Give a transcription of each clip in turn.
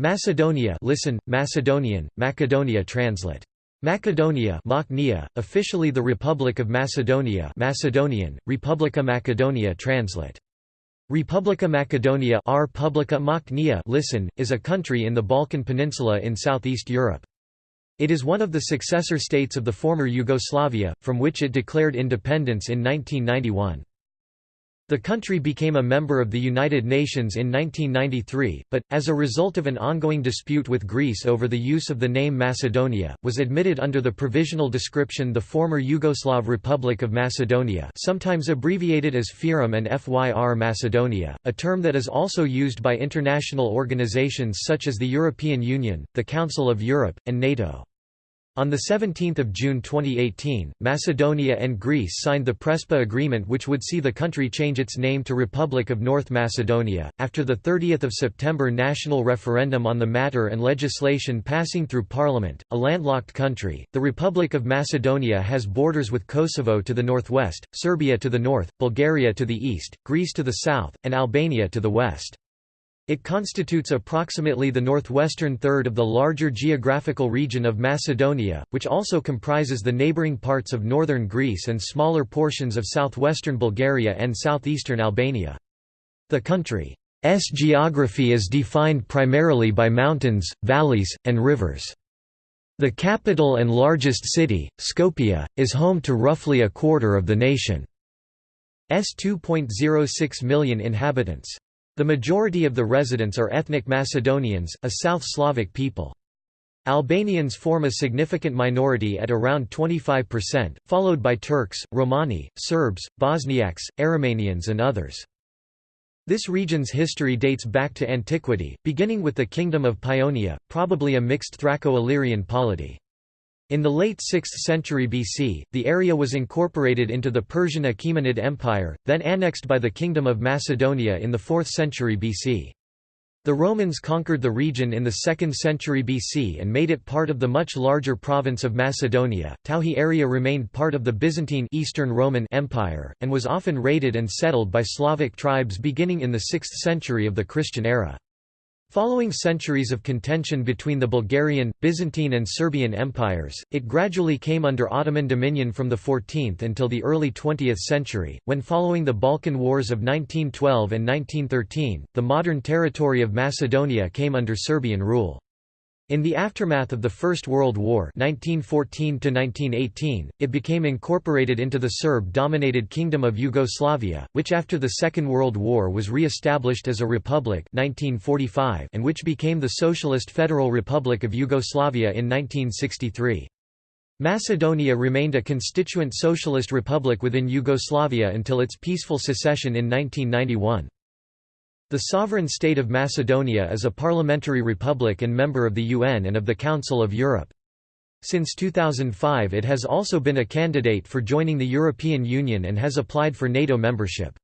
Macedonia listen, Macedonian, Macedonia translate. Macedonia officially the Republic of Macedonia Macedonian, Republica Macedonia translate. Republica Macedonia R. Publica Machnia listen, is a country in the Balkan Peninsula in southeast Europe. It is one of the successor states of the former Yugoslavia, from which it declared independence in 1991. The country became a member of the United Nations in 1993, but, as a result of an ongoing dispute with Greece over the use of the name Macedonia, was admitted under the provisional description the former Yugoslav Republic of Macedonia sometimes abbreviated as FYROM and FYR Macedonia, a term that is also used by international organizations such as the European Union, the Council of Europe, and NATO. On 17 June 2018, Macedonia and Greece signed the Prespa Agreement which would see the country change its name to Republic of North Macedonia. After the 30th of September national referendum on the matter and legislation passing through parliament, a landlocked country, the Republic of Macedonia has borders with Kosovo to the northwest, Serbia to the north, Bulgaria to the east, Greece to the south, and Albania to the west. It constitutes approximately the northwestern third of the larger geographical region of Macedonia, which also comprises the neighbouring parts of northern Greece and smaller portions of southwestern Bulgaria and southeastern Albania. The country's geography is defined primarily by mountains, valleys, and rivers. The capital and largest city, Skopje, is home to roughly a quarter of the nation's 2.06 million inhabitants. The majority of the residents are ethnic Macedonians, a South Slavic people. Albanians form a significant minority at around 25%, followed by Turks, Romani, Serbs, Bosniaks, Aromanians and others. This region's history dates back to antiquity, beginning with the Kingdom of Paeonia, probably a mixed Thraco-Illyrian polity. In the late 6th century BC, the area was incorporated into the Persian Achaemenid Empire, then annexed by the Kingdom of Macedonia in the 4th century BC. The Romans conquered the region in the 2nd century BC and made it part of the much larger province of Macedonia. Tauhi area remained part of the Byzantine Eastern Roman Empire, and was often raided and settled by Slavic tribes beginning in the 6th century of the Christian era. Following centuries of contention between the Bulgarian, Byzantine and Serbian empires, it gradually came under Ottoman dominion from the 14th until the early 20th century, when following the Balkan Wars of 1912 and 1913, the modern territory of Macedonia came under Serbian rule. In the aftermath of the First World War 1914 it became incorporated into the Serb-dominated Kingdom of Yugoslavia, which after the Second World War was re-established as a republic 1945 and which became the Socialist Federal Republic of Yugoslavia in 1963. Macedonia remained a constituent socialist republic within Yugoslavia until its peaceful secession in 1991. The sovereign state of Macedonia is a parliamentary republic and member of the UN and of the Council of Europe. Since 2005 it has also been a candidate for joining the European Union and has applied for NATO membership.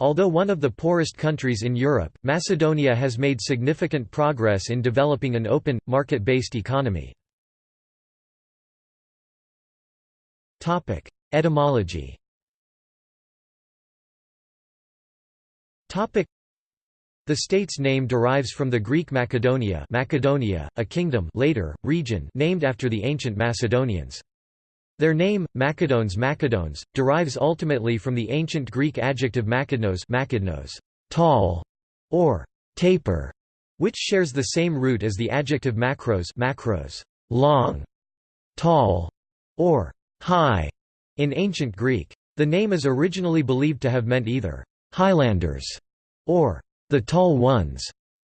Although one of the poorest countries in Europe, Macedonia has made significant progress in developing an open, market-based economy. Etymology the state's name derives from the Greek Macedonia, Macedonia a kingdom later, region named after the ancient Macedonians. Their name, Macedones Macedones, derives ultimately from the ancient Greek adjective makednos, makednos tall, or taper, which shares the same root as the adjective makros, makros long, tall, or high in ancient Greek. The name is originally believed to have meant either Highlanders or the tall ones,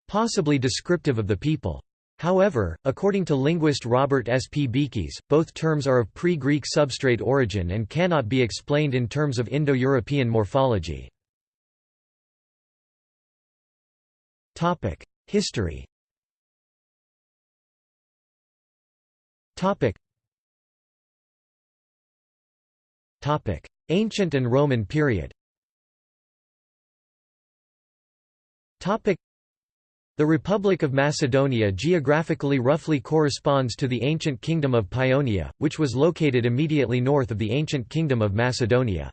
possibly descriptive of the people. However, according to linguist Robert S. P. Beekes, both terms are of pre-Greek substrate origin and cannot be explained in terms of Indo-European morphology. History Ancient and Roman period the Republic of Macedonia geographically roughly corresponds to the ancient Kingdom of Paeonia, which was located immediately north of the ancient Kingdom of Macedonia.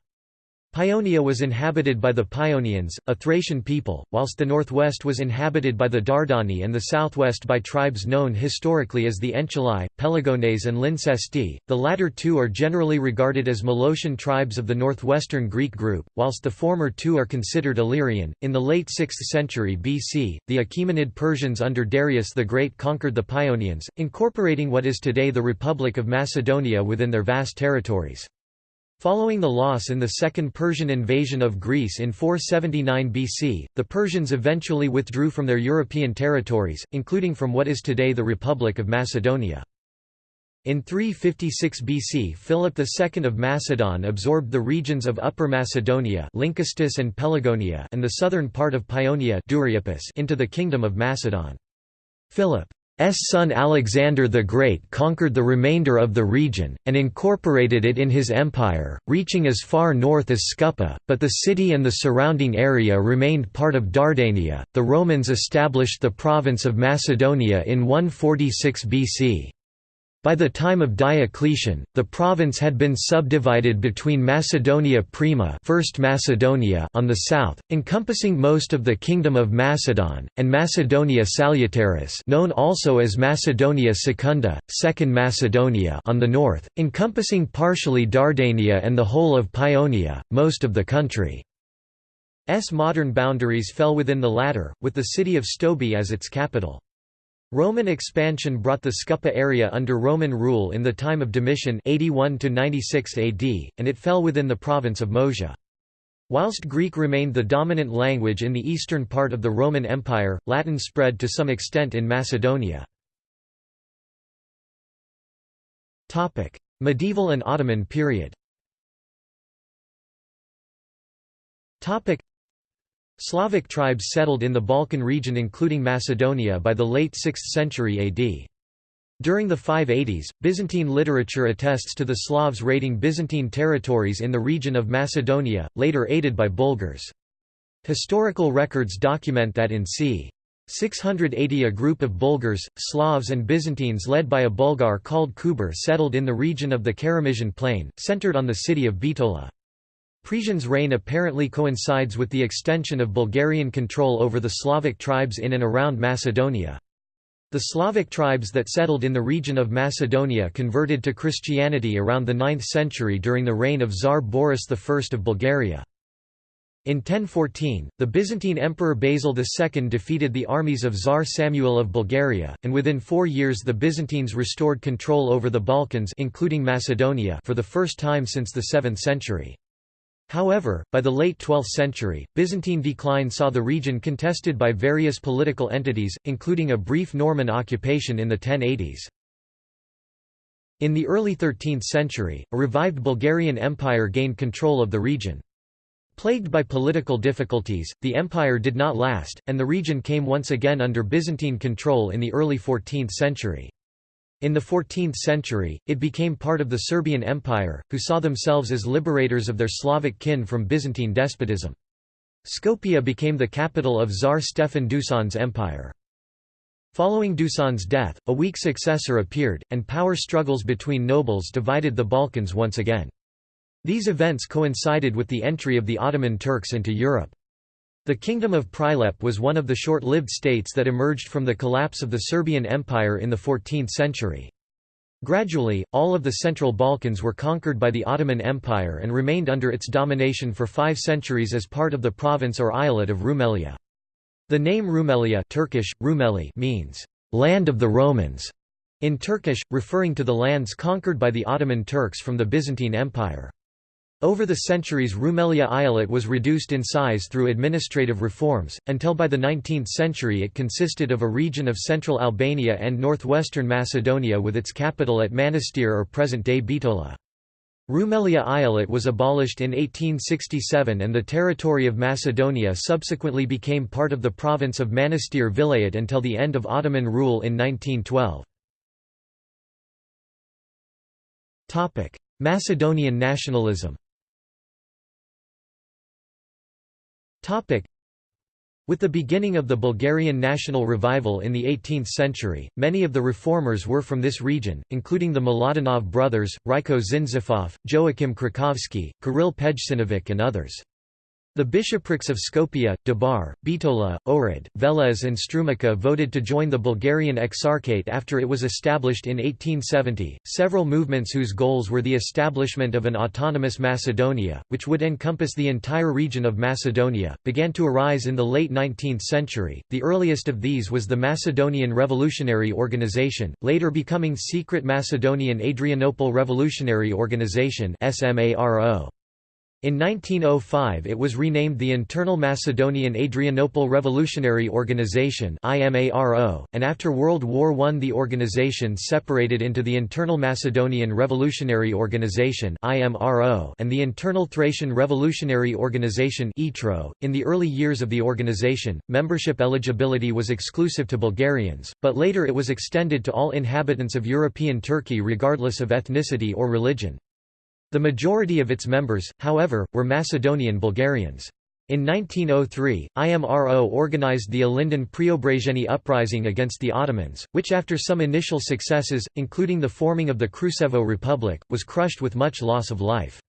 Paeonia was inhabited by the Paeonians, a Thracian people, whilst the northwest was inhabited by the Dardani and the southwest by tribes known historically as the Enchelae, Pelagones and Lyncesti. The latter two are generally regarded as Molossian tribes of the northwestern Greek group, whilst the former two are considered Illyrian. In the late 6th century BC, the Achaemenid Persians under Darius the Great conquered the Paeonians, incorporating what is today the Republic of Macedonia within their vast territories. Following the loss in the Second Persian invasion of Greece in 479 BC, the Persians eventually withdrew from their European territories, including from what is today the Republic of Macedonia. In 356 BC Philip II of Macedon absorbed the regions of Upper Macedonia and Pelagonia and the southern part of Paeonia into the Kingdom of Macedon. Philip son Alexander the Great conquered the remainder of the region, and incorporated it in his empire, reaching as far north as Scupi, but the city and the surrounding area remained part of Dardania. The Romans established the province of Macedonia in 146 BC. By the time of Diocletian, the province had been subdivided between Macedonia Prima First Macedonia on the south, encompassing most of the Kingdom of Macedon, and Macedonia Salutaris known also as Macedonia Secunda, Second Macedonia on the north, encompassing partially Dardania and the whole of Paeonia, most of the country. S modern boundaries fell within the latter, with the city of Stobi as its capital. Roman expansion brought the Scupi area under Roman rule in the time of Domitian 81 96 AD, and it fell within the province of Moesia. Whilst Greek remained the dominant language in the eastern part of the Roman Empire, Latin spread to some extent in Macedonia. Medieval and Ottoman period Slavic tribes settled in the Balkan region including Macedonia by the late 6th century AD. During the 580s, Byzantine literature attests to the Slavs raiding Byzantine territories in the region of Macedonia, later aided by Bulgars. Historical records document that in c. 680 a group of Bulgars, Slavs and Byzantines led by a Bulgar called Kuber settled in the region of the Keramisian plain, centered on the city of Bitola. Presian's reign apparently coincides with the extension of Bulgarian control over the Slavic tribes in and around Macedonia. The Slavic tribes that settled in the region of Macedonia converted to Christianity around the 9th century during the reign of Tsar Boris I of Bulgaria. In 1014, the Byzantine Emperor Basil II defeated the armies of Tsar Samuel of Bulgaria, and within four years the Byzantines restored control over the Balkans including Macedonia for the first time since the 7th century. However, by the late 12th century, Byzantine decline saw the region contested by various political entities, including a brief Norman occupation in the 1080s. In the early 13th century, a revived Bulgarian Empire gained control of the region. Plagued by political difficulties, the empire did not last, and the region came once again under Byzantine control in the early 14th century. In the 14th century, it became part of the Serbian Empire, who saw themselves as liberators of their Slavic kin from Byzantine despotism. Skopje became the capital of Tsar Stefan Dusan's empire. Following Dusan's death, a weak successor appeared, and power struggles between nobles divided the Balkans once again. These events coincided with the entry of the Ottoman Turks into Europe. The Kingdom of Prilep was one of the short-lived states that emerged from the collapse of the Serbian Empire in the 14th century. Gradually, all of the Central Balkans were conquered by the Ottoman Empire and remained under its domination for five centuries as part of the province or eyalet of Rumelia. The name Rumelia Turkish, Rumeli means, "...land of the Romans", in Turkish, referring to the lands conquered by the Ottoman Turks from the Byzantine Empire. Over the centuries Rumelia Eyalet was reduced in size through administrative reforms, until by the 19th century it consisted of a region of central Albania and northwestern Macedonia with its capital at Manastir or present-day Bitola. Rumelia Eyalet was abolished in 1867 and the territory of Macedonia subsequently became part of the province of Manastir Vilayet until the end of Ottoman rule in 1912. Macedonian nationalism With the beginning of the Bulgarian national revival in the 18th century, many of the reformers were from this region, including the Miladinov brothers, Rayko Zhinzifov, Joakim Krčovski, Kiril Pejčinović and others. The bishoprics of Skopje, Debar, Bitola, Ohrid, Veles and Strumica voted to join the Bulgarian Exarchate after it was established in 1870. Several movements whose goals were the establishment of an autonomous Macedonia, which would encompass the entire region of Macedonia, began to arise in the late 19th century. The earliest of these was the Macedonian Revolutionary Organization, later becoming Secret Macedonian Adrianople Revolutionary Organization (SMARO). In 1905 it was renamed the Internal Macedonian Adrianople Revolutionary Organization and after World War I the organization separated into the Internal Macedonian Revolutionary Organization and the Internal Thracian Revolutionary Organization .In the early years of the organization, membership eligibility was exclusive to Bulgarians, but later it was extended to all inhabitants of European Turkey regardless of ethnicity or religion. The majority of its members, however, were Macedonian Bulgarians. In 1903, IMRO organized the Ilinden Preobrazhenie uprising against the Ottomans, which after some initial successes, including the forming of the Krusevo Republic, was crushed with much loss of life.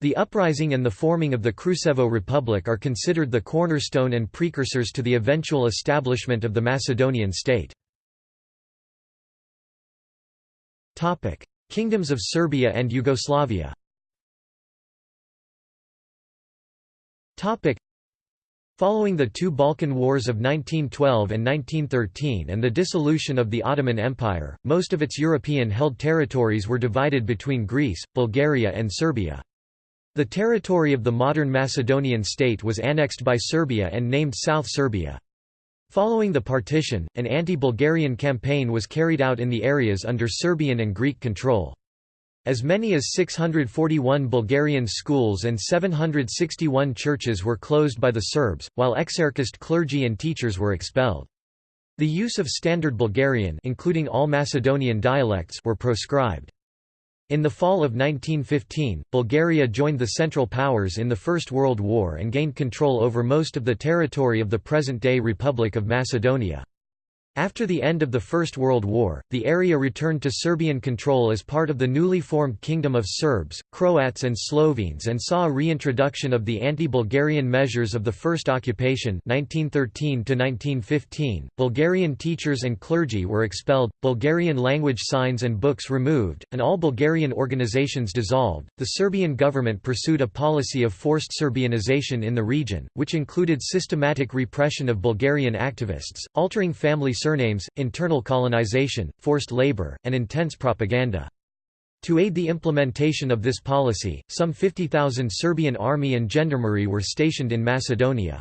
The uprising and the forming of the Krusevo Republic are considered the cornerstone and precursors to the eventual establishment of the Macedonian state. Kingdoms of Serbia and Yugoslavia Following the two Balkan Wars of 1912 and 1913 and the dissolution of the Ottoman Empire, most of its European-held territories were divided between Greece, Bulgaria and Serbia. The territory of the modern Macedonian state was annexed by Serbia and named South Serbia. Following the partition, an anti-Bulgarian campaign was carried out in the areas under Serbian and Greek control. As many as 641 Bulgarian schools and 761 churches were closed by the Serbs, while exarchist clergy and teachers were expelled. The use of Standard Bulgarian including all Macedonian dialects were proscribed. In the fall of 1915, Bulgaria joined the Central Powers in the First World War and gained control over most of the territory of the present-day Republic of Macedonia. After the end of the First World War, the area returned to Serbian control as part of the newly formed Kingdom of Serbs, Croats and Slovenes and saw a reintroduction of the anti-Bulgarian measures of the First Occupation 1913 Bulgarian teachers and clergy were expelled, Bulgarian language signs and books removed, and all Bulgarian organizations dissolved. The Serbian government pursued a policy of forced Serbianization in the region, which included systematic repression of Bulgarian activists, altering family surnames, internal colonization, forced labor, and intense propaganda. To aid the implementation of this policy, some 50,000 Serbian army and gendarmerie were stationed in Macedonia.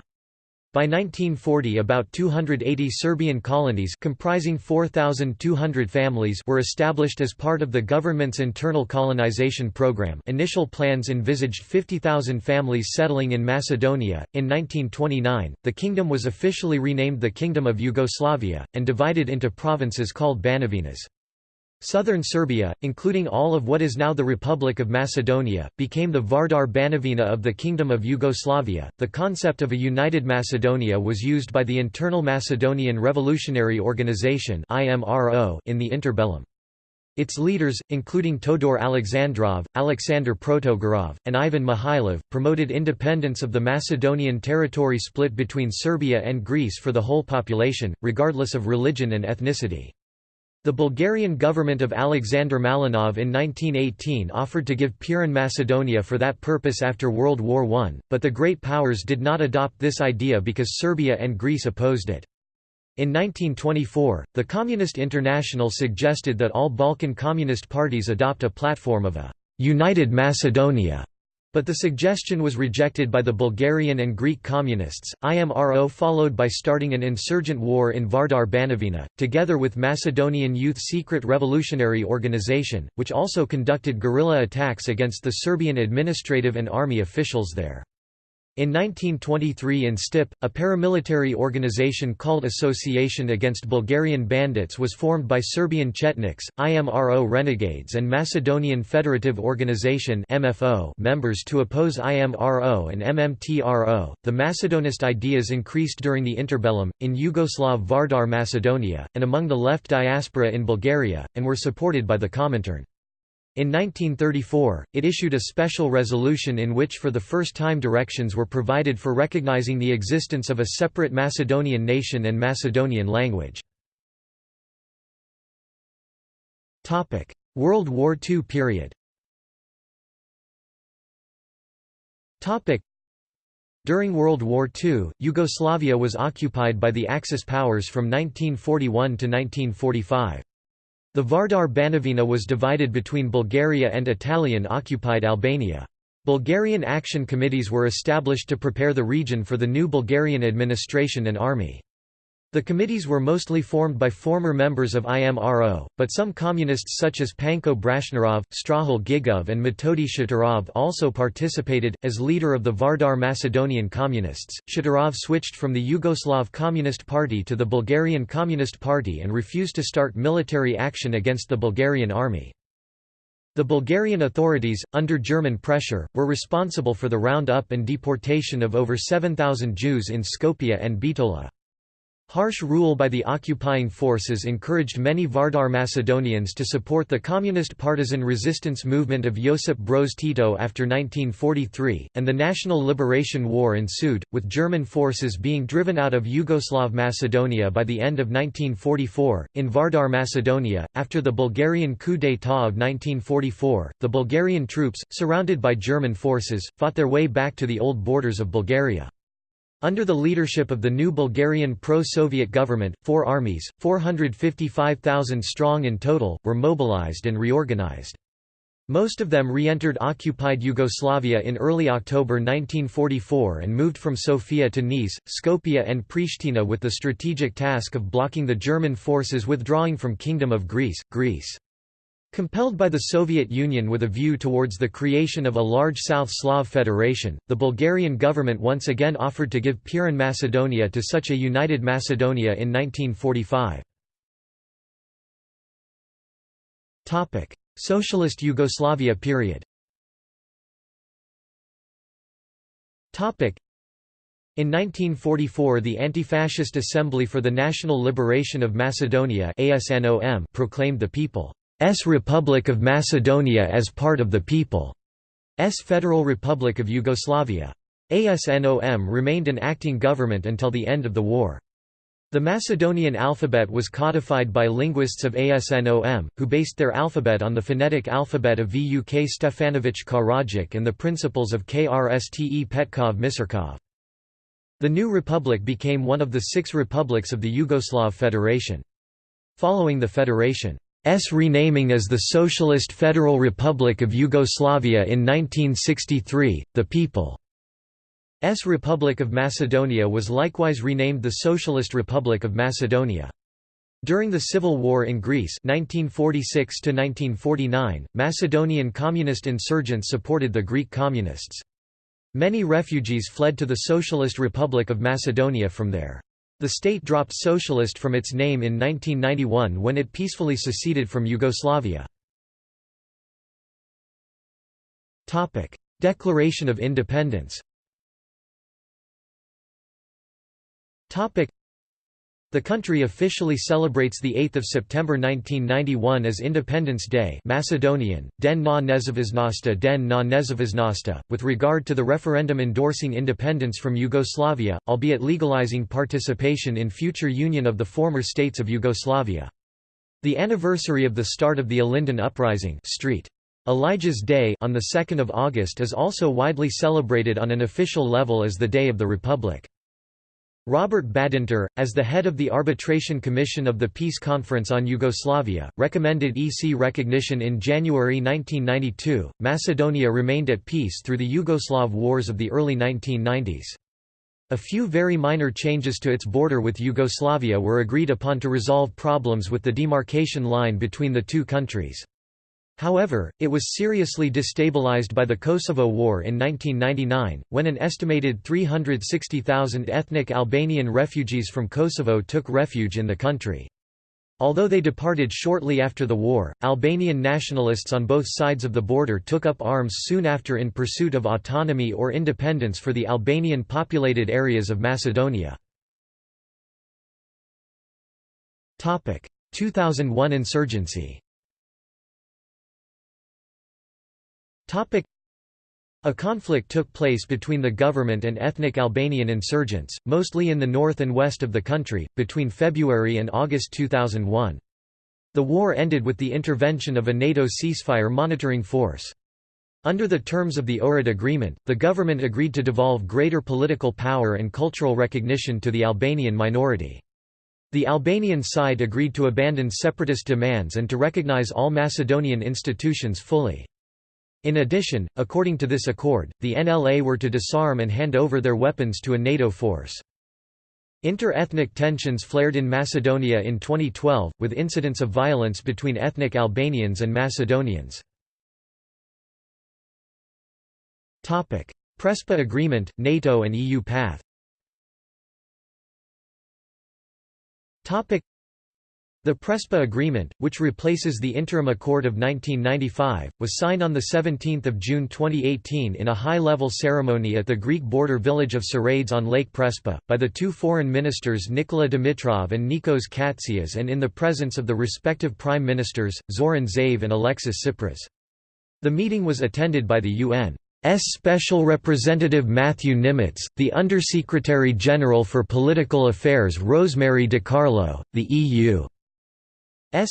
By 1940 about 280 Serbian colonies comprising 4,200 families were established as part of the government's internal colonization program initial plans envisaged 50,000 families settling in Macedonia. In 1929, the kingdom was officially renamed the Kingdom of Yugoslavia, and divided into provinces called Banovinas. Southern Serbia, including all of what is now the Republic of Macedonia, became the Vardar Banovina of the Kingdom of Yugoslavia. The concept of a united Macedonia was used by the Internal Macedonian Revolutionary Organization (IMRO) in the interbellum. Its leaders, including Todor Alexandrov, Alexander Protogerov, and Ivan Mihailov, promoted independence of the Macedonian territory split between Serbia and Greece for the whole population, regardless of religion and ethnicity. The Bulgarian government of Alexander Malinov in 1918 offered to give Pirin Macedonia for that purpose after World War I, but the Great Powers did not adopt this idea because Serbia and Greece opposed it. In 1924, the Communist International suggested that all Balkan Communist parties adopt a platform of a «United Macedonia» But the suggestion was rejected by the Bulgarian and Greek communists. IMRO followed by starting an insurgent war in Vardar Banovina, together with Macedonian Youth Secret Revolutionary Organization, which also conducted guerrilla attacks against the Serbian administrative and army officials there. In 1923 in Stip, a paramilitary organization called Association Against Bulgarian Bandits was formed by Serbian Chetniks, IMRO renegades and Macedonian Federative Organization MFO members to oppose IMRO and MMTRO. The Macedonist ideas increased during the interbellum, in Yugoslav Vardar Macedonia, and among the left diaspora in Bulgaria, and were supported by the Comintern. In 1934, it issued a special resolution in which for the first time directions were provided for recognizing the existence of a separate Macedonian nation and Macedonian language. World War II period During World War II, Yugoslavia was occupied by the Axis powers from 1941 to 1945. The Vardar Banovina was divided between Bulgaria and Italian-occupied Albania. Bulgarian action committees were established to prepare the region for the new Bulgarian administration and army. The committees were mostly formed by former members of IMRO, but some communists such as Panko Brashnarov, Strahil Gigov and Metodi Shaturov also participated. As leader of the Vardar Macedonian Communists, Shaturov switched from the Yugoslav Communist Party to the Bulgarian Communist Party and refused to start military action against the Bulgarian army. The Bulgarian authorities, under German pressure, were responsible for the round-up and deportation of over 7,000 Jews in Skopje and Bitola. Harsh rule by the occupying forces encouraged many Vardar Macedonians to support the communist partisan resistance movement of Josip Broz Tito after 1943, and the National Liberation War ensued, with German forces being driven out of Yugoslav Macedonia by the end of 1944. In Vardar Macedonia, after the Bulgarian coup d'état of 1944, the Bulgarian troops, surrounded by German forces, fought their way back to the old borders of Bulgaria. Under the leadership of the new Bulgarian pro-Soviet government, four armies, 455,000 strong in total, were mobilized and reorganized. Most of them re-entered occupied Yugoslavia in early October 1944 and moved from Sofia to Niš, Skopje and Pristina with the strategic task of blocking the German forces withdrawing from Kingdom of Greece, Greece. Compelled by the Soviet Union with a view towards the creation of a large South Slav federation, the Bulgarian government once again offered to give Pirin Macedonia to such a united Macedonia in 1945. Socialist Yugoslavia period in 1944 the Anti-Fascist Assembly for the National Liberation of Macedonia proclaimed the people Republic of Macedonia as part of the People's Federal Republic of Yugoslavia. ASNOM remained an acting government until the end of the war. The Macedonian alphabet was codified by linguists of ASNOM, who based their alphabet on the phonetic alphabet of Vuk Stefanović Karadžić and the principles of Krste Petkov Misirkov. The new republic became one of the six republics of the Yugoslav Federation. Following the federation, S renaming as the Socialist Federal Republic of Yugoslavia in 1963, the People's Republic of Macedonia was likewise renamed the Socialist Republic of Macedonia. During the Civil War in Greece 1946 Macedonian communist insurgents supported the Greek communists. Many refugees fled to the Socialist Republic of Macedonia from there. The state dropped socialist from its name in 1991 when it peacefully seceded from Yugoslavia. Declaration of Independence the country officially celebrates 8 September 1991 as Independence Day Macedonian, Den na nezavisnosti Den na nezavisnosti, with regard to the referendum endorsing independence from Yugoslavia, albeit legalizing participation in future union of the former states of Yugoslavia. The anniversary of the start of the Ilinden Uprising Street. Elijah's Day on 2 August is also widely celebrated on an official level as the Day of the Republic. Robert Badinter, as the head of the Arbitration Commission of the Peace Conference on Yugoslavia, recommended EC recognition in January 1992. Macedonia remained at peace through the Yugoslav wars of the early 1990s. A few very minor changes to its border with Yugoslavia were agreed upon to resolve problems with the demarcation line between the two countries. However, it was seriously destabilized by the Kosovo War in 1999, when an estimated 360,000 ethnic Albanian refugees from Kosovo took refuge in the country. Although they departed shortly after the war, Albanian nationalists on both sides of the border took up arms soon after in pursuit of autonomy or independence for the Albanian populated areas of Macedonia. 2001 insurgency a conflict took place between the government and ethnic Albanian insurgents, mostly in the north and west of the country, between February and August 2001. The war ended with the intervention of a NATO ceasefire monitoring force. Under the terms of the Ohrid Agreement, the government agreed to devolve greater political power and cultural recognition to the Albanian minority. The Albanian side agreed to abandon separatist demands and to recognize all Macedonian institutions fully. In addition, according to this accord, the NLA were to disarm and hand over their weapons to a NATO force. Inter-ethnic tensions flared in Macedonia in 2012, with incidents of violence between ethnic Albanians and Macedonians. Prespa Agreement, NATO and EU path the Prespa Agreement, which replaces the Interim Accord of 1995, was signed on 17 June 2018 in a high-level ceremony at the Greek border village of Psarades on Lake Prespa, by the two foreign ministers Nikola Dimitrov and Nikos Kotzias and in the presence of the respective prime ministers, Zoran Zaev and Alexis Tsipras. The meeting was attended by the UN. Special Representative Matthew Nimetz, the Undersecretary General for Political Affairs Rosemary DiCarlo, the EU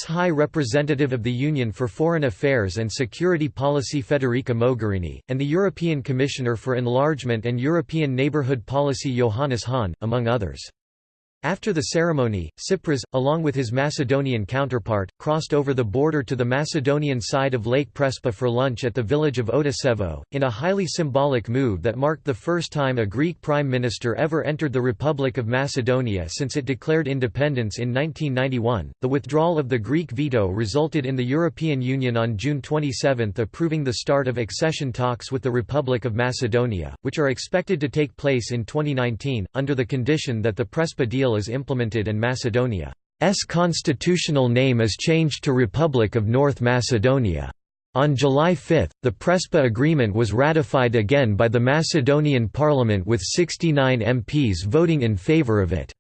High Representative of the Union for Foreign Affairs and Security Policy Federica Mogherini, and the European Commissioner for Enlargement and European Neighbourhood Policy Johannes Hahn, among others. After the ceremony, Tsipras, along with his Macedonian counterpart, crossed over the border to the Macedonian side of Lake Prespa for lunch at the village of Oteševo, in a highly symbolic move that marked the first time a Greek prime minister ever entered the Republic of Macedonia since it declared independence in 1991. The withdrawal of the Greek veto resulted in the European Union on June 27 approving the start of accession talks with the Republic of Macedonia, which are expected to take place in 2019, under the condition that the Prespa deal is implemented and Macedonia's constitutional name is changed to Republic of North Macedonia. On July 5, the Prespa Agreement was ratified again by the Macedonian parliament with 69 MPs voting in favour of it.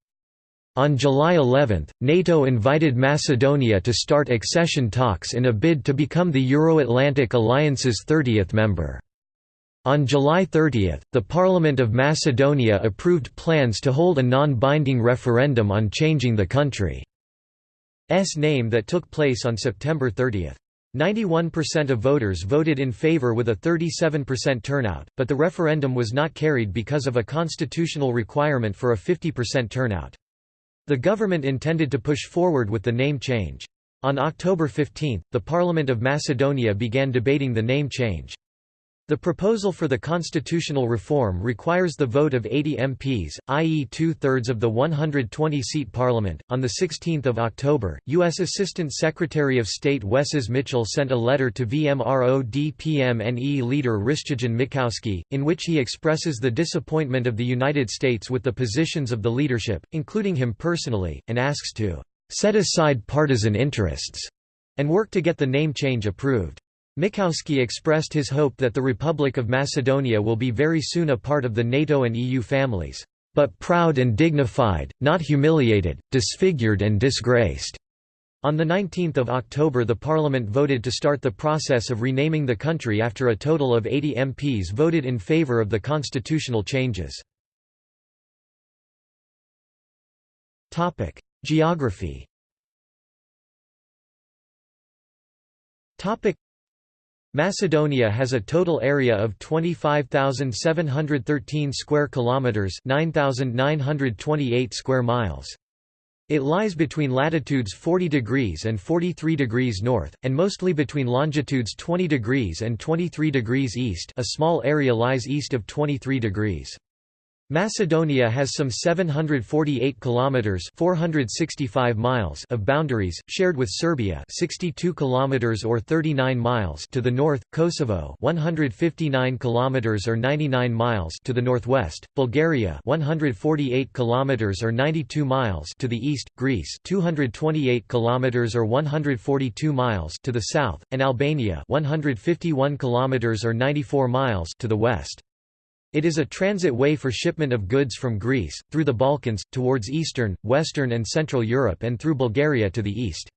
On July 11, NATO invited Macedonia to start accession talks in a bid to become the Euro-Atlantic Alliance's 30th member. On July 30, the Parliament of Macedonia approved plans to hold a non-binding referendum on changing the country's name that took place on September 30. 91% of voters voted in favour with a 37% turnout, but the referendum was not carried because of a constitutional requirement for a 50% turnout. The government intended to push forward with the name change. On October 15, the Parliament of Macedonia began debating the name change. The proposal for the constitutional reform requires the vote of 80 MPs, i.e., two thirds of the 120 seat parliament. On 16 October, U.S. Assistant Secretary of State Wesses Mitchell sent a letter to VMRO-DPMNE leader Hristijan Mickoski, in which he expresses the disappointment of the United States with the positions of the leadership, including him personally, and asks to set aside partisan interests and work to get the name change approved. Mickoski expressed his hope that the Republic of Macedonia will be very soon a part of the NATO and EU families, but proud and dignified, not humiliated, disfigured and disgraced. On 19 October the Parliament voted to start the process of renaming the country after a total of 80 MPs voted in favour of the constitutional changes. Geography Macedonia has a total area of 25,713 square kilometers, 9,928 square miles. It lies between latitudes 40 degrees and 43 degrees north, and mostly between longitudes 20 degrees and 23 degrees east a small area lies east of 23 degrees. Macedonia has some 748 kilometers (465 miles) of boundaries shared with Serbia, 62 kilometers or 39 miles to the north, Kosovo, 159 kilometers or 99 miles to the northwest, Bulgaria, 148 kilometers or 92 miles to the east, Greece, 228 kilometers or 142 miles to the south, and Albania, 151 kilometers or 94 miles to the west. It is a transit way for shipment of goods from Greece, through the Balkans, towards Eastern, Western and Central Europe and through Bulgaria to the east.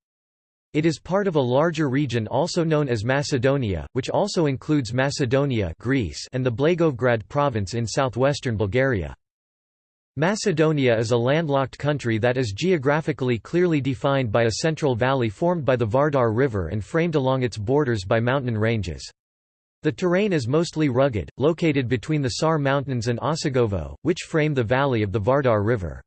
It is part of a larger region also known as Macedonia, which also includes Macedonia Greece and the Blagoevgrad province in southwestern Bulgaria. Macedonia is a landlocked country that is geographically clearly defined by a central valley formed by the Vardar River and framed along its borders by mountain ranges. The terrain is mostly rugged, located between the Sar Mountains and Osogovo, which frame the valley of the Vardar River.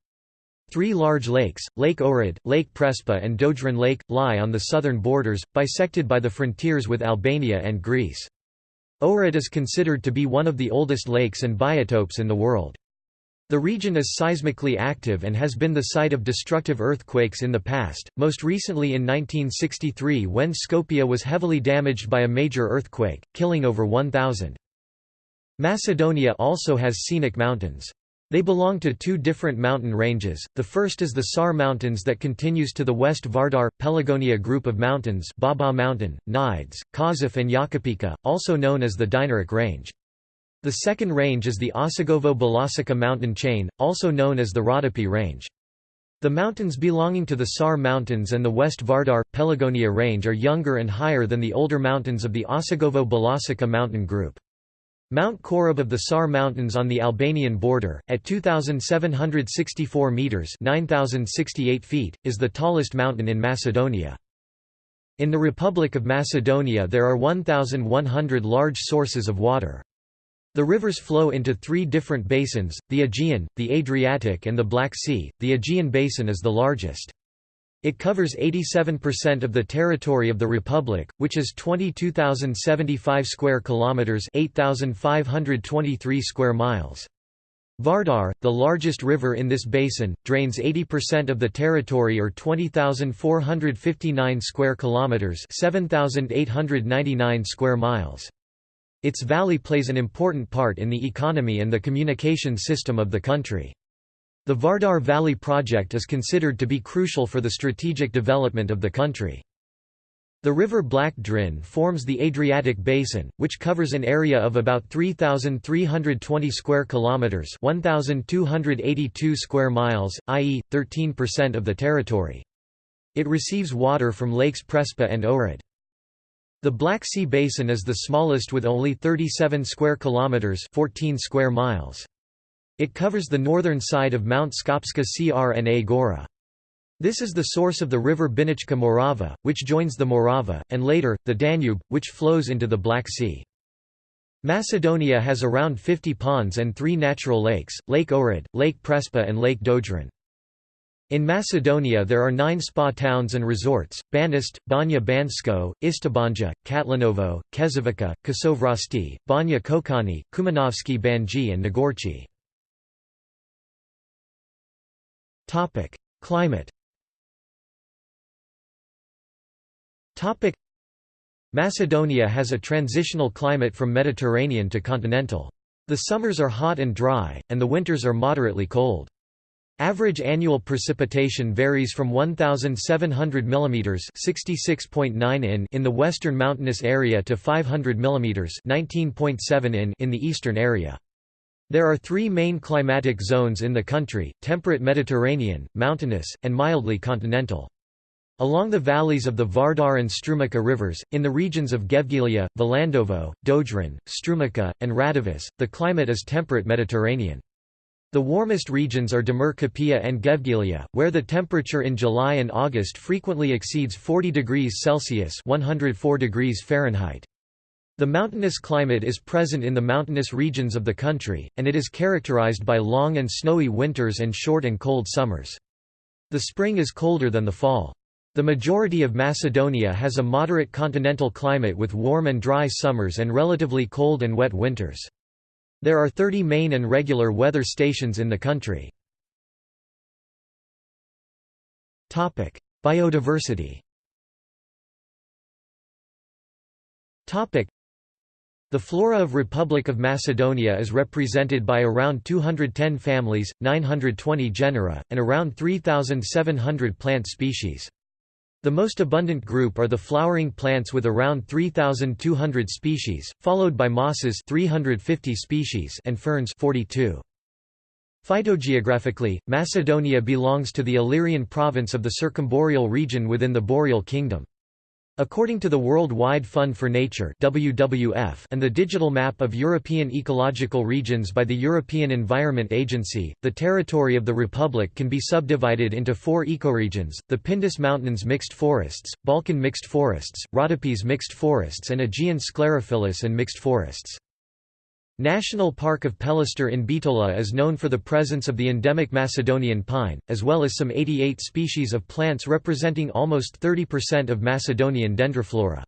Three large lakes, Lake Ohrid, Lake Prespa and Dojran Lake, lie on the southern borders, bisected by the frontiers with Albania and Greece. Ohrid is considered to be one of the oldest lakes and biotopes in the world. The region is seismically active and has been the site of destructive earthquakes in the past, most recently in 1963 when Skopje was heavily damaged by a major earthquake, killing over 1,000. Macedonia also has scenic mountains. They belong to two different mountain ranges, the first is the Sar Mountains that continues to the west Vardar, Pelagonia group of mountains Baba Mountain, Nidže, Kožuf and Jakupica, also known as the Dinaric Range. The second range is the Osogovo-Belasica mountain chain, also known as the Rodopi Range. The mountains belonging to the Sar Mountains and the West Vardar, Pelagonia Range are younger and higher than the older mountains of the Osogovo-Belasica mountain group. Mount Korab of the Sar Mountains on the Albanian border, at 2,764 metres 9,068 feet, is the tallest mountain in Macedonia. In the Republic of Macedonia there are 1,100 large sources of water. The rivers flow into three different basins, the Aegean, the Adriatic and the Black Sea. The Aegean basin is the largest. It covers 87% of the territory of the republic, which is 22,075 square kilometers, 8,523 square miles. Vardar, the largest river in this basin, drains 80% of the territory or 20,459 square kilometers, 7,899 square miles. Its valley plays an important part in the economy and the communication system of the country. The Vardar Valley project is considered to be crucial for the strategic development of the country. The river Black Drin forms the Adriatic basin, which covers an area of about 3320 square kilometers, 1282 square miles, i.e. 13% of the territory. It receives water from lakes Prespa and Ohrid. The Black Sea Basin is the smallest with only 37 square kilometers, 14 square miles. It covers the northern side of Mount Skopska Crna Gora. This is the source of the river Binačka Morava, which joins the Morava, and later, the Danube, which flows into the Black Sea. Macedonia has around 50 ponds and three natural lakes, Lake Ohrid, Lake Prespa and Lake Dojran. In Macedonia there are nine spa towns and resorts, Banište, Banja Bansko, Istibanja, Katlanovo, Kezovica, Kosovrasti, Banja Kočani, Kumanovski Banji and Negorci. Climate Macedonia has a transitional climate from Mediterranean to continental. The summers are hot and dry, and the winters are moderately cold. Average annual precipitation varies from 1,700 mm (66.9 in) in the western mountainous area to 500 mm (19.7 in) in the eastern area. There are three main climatic zones in the country, temperate Mediterranean, mountainous, and mildly continental. Along the valleys of the Vardar and Strumica rivers, in the regions of Gevgelija, Valandovo, Dojran, Strumica, and Radovis, the climate is temperate Mediterranean. The warmest regions are Kapia and Gevgelija, where the temperature in July and August frequently exceeds 40 degrees Celsius 104 degrees Fahrenheit. The mountainous climate is present in the mountainous regions of the country, and it is characterized by long and snowy winters and short and cold summers. The spring is colder than the fall. The majority of Macedonia has a moderate continental climate with warm and dry summers and relatively cold and wet winters. There are 30 main and regular weather stations in the country. Biodiversity the flora of Republic of Macedonia is represented by around 210 families, 920 genera, and around 3,700 plant species. The most abundant group are the flowering plants with around 3,200 species, followed by mosses 350 species and ferns 42. Phytogeographically, Macedonia belongs to the Illyrian province of the circumboreal region within the Boreal Kingdom. According to the World Wide Fund for Nature WWF and the Digital Map of European Ecological Regions by the European Environment Agency, the territory of the Republic can be subdivided into four ecoregions, the Pindus Mountains mixed forests, Balkan mixed forests, Rhodopes mixed forests and Aegean sclerophyllous and mixed forests. National Park of Pelister in Bitola is known for the presence of the endemic Macedonian pine, as well as some 88 species of plants representing almost 30% of Macedonian dendroflora.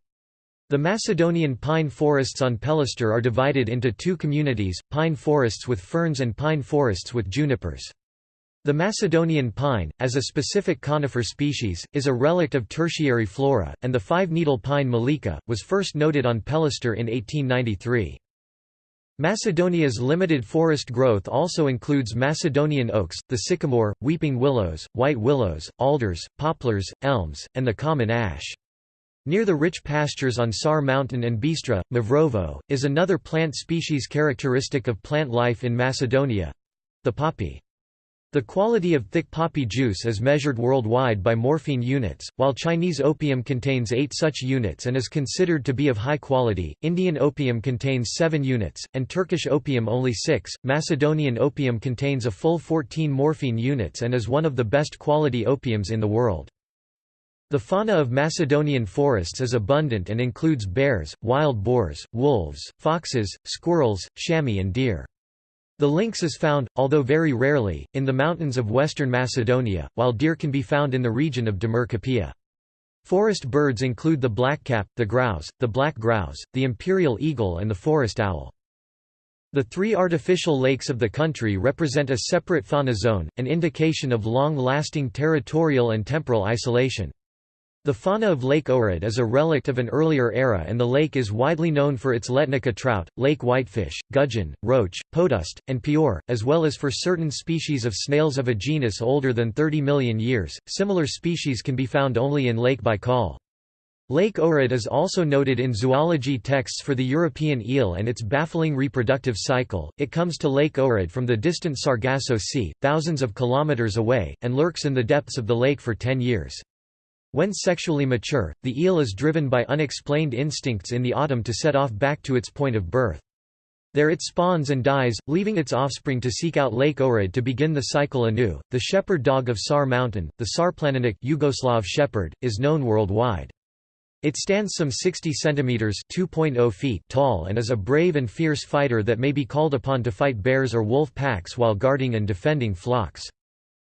The Macedonian pine forests on Pelister are divided into two communities, pine forests with ferns and pine forests with junipers. The Macedonian pine, as a specific conifer species, is a relict of tertiary flora, and the five-needle pine molika, was first noted on Pelister in 1893. Macedonia's limited forest growth also includes Macedonian oaks, the sycamore, weeping willows, white willows, alders, poplars, elms, and the common ash. Near the rich pastures on Sar Mountain and Bistra, Mavrovo, is another plant species characteristic of plant life in Macedonia—the poppy. The quality of thick poppy juice is measured worldwide by morphine units, while Chinese opium contains 8 such units and is considered to be of high quality, Indian opium contains 7 units, and Turkish opium only 6. Macedonian opium contains a full 14 morphine units and is one of the best quality opiums in the world. The fauna of Macedonian forests is abundant and includes bears, wild boars, wolves, foxes, squirrels, chamois and deer. The lynx is found, although very rarely, in the mountains of western Macedonia, while deer can be found in the region of Demir Kapija. Forest birds include the blackcap, the grouse, the black grouse, the imperial eagle and the forest owl. The three artificial lakes of the country represent a separate fauna zone, an indication of long-lasting territorial and temporal isolation. The fauna of Lake Ohrid is a relict of an earlier era and the lake is widely known for its Letnica trout, lake whitefish, gudgeon, roach, podust, and pior, as well as for certain species of snails of a genus older than 30 million years. Similar species can be found only in Lake Baikal. Lake Ohrid is also noted in zoology texts for the European eel and its baffling reproductive cycle. It comes to Lake Ohrid from the distant Sargasso Sea, thousands of kilometers away, and lurks in the depths of the lake for 10 years. When sexually mature, the eel is driven by unexplained instincts in the autumn to set off back to its point of birth. There it spawns and dies, leaving its offspring to seek out Lake Ohrid to begin the cycle anew. The shepherd dog of Sar Mountain, the Šarplaninac Yugoslav shepherd, is known worldwide. It stands some 60 centimeters (2.0 feet) tall and is a brave and fierce fighter that may be called upon to fight bears or wolf packs while guarding and defending flocks.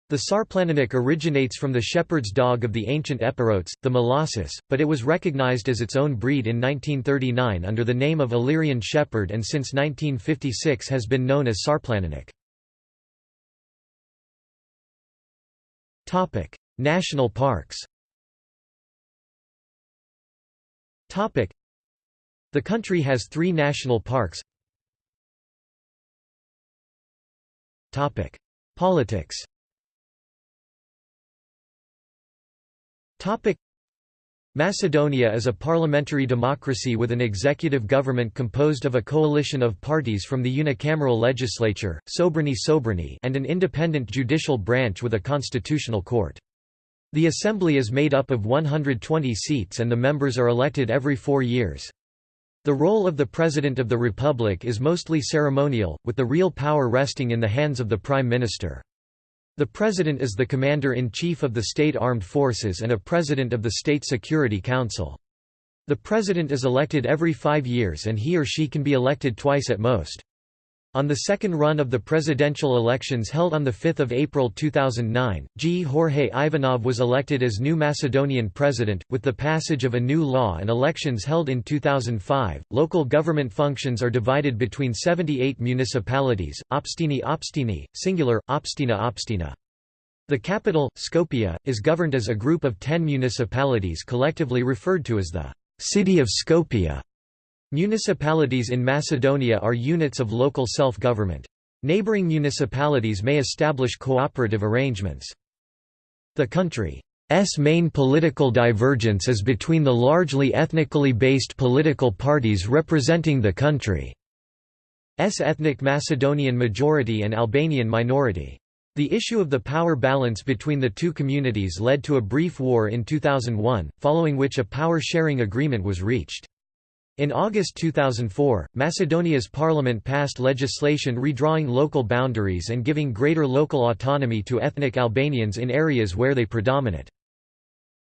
The Šarplaninac originates from the shepherd's dog of the ancient Epirotes, the Molossus, but it was recognized as its own breed in 1939 under the name of Illyrian shepherd and since 1956 has been known as Šarplaninac. National parks. The country has three national parks. Politics Macedonia is a parliamentary democracy with an executive government composed of a coalition of parties from the unicameral legislature, Sobranie Sobranie and an independent judicial branch with a constitutional court. The assembly is made up of 120 seats and the members are elected every four years. The role of the President of the Republic is mostly ceremonial, with the real power resting in the hands of the Prime Minister. The President is the Commander-in-Chief of the State Armed Forces and a President of the State Security Council. The President is elected every five years and he or she can be elected twice at most. On the second run of the presidential elections held on 5 April 2009, Gjorge Ivanov was elected as new Macedonian president. With the passage of a new law and elections held in 2005, local government functions are divided between 78 municipalities, Opštini Opštini, singular, Opština Opština. The capital, Skopje, is governed as a group of ten municipalities collectively referred to as the City of Skopje. Municipalities in Macedonia are units of local self-government. Neighboring municipalities may establish cooperative arrangements. The country's main political divergence is between the largely ethnically based political parties representing the country's ethnic Macedonian majority and Albanian minority. The issue of the power balance between the two communities led to a brief war in 2001, following which a power-sharing agreement was reached. In August 2004, Macedonia's parliament passed legislation redrawing local boundaries and giving greater local autonomy to ethnic Albanians in areas where they predominate.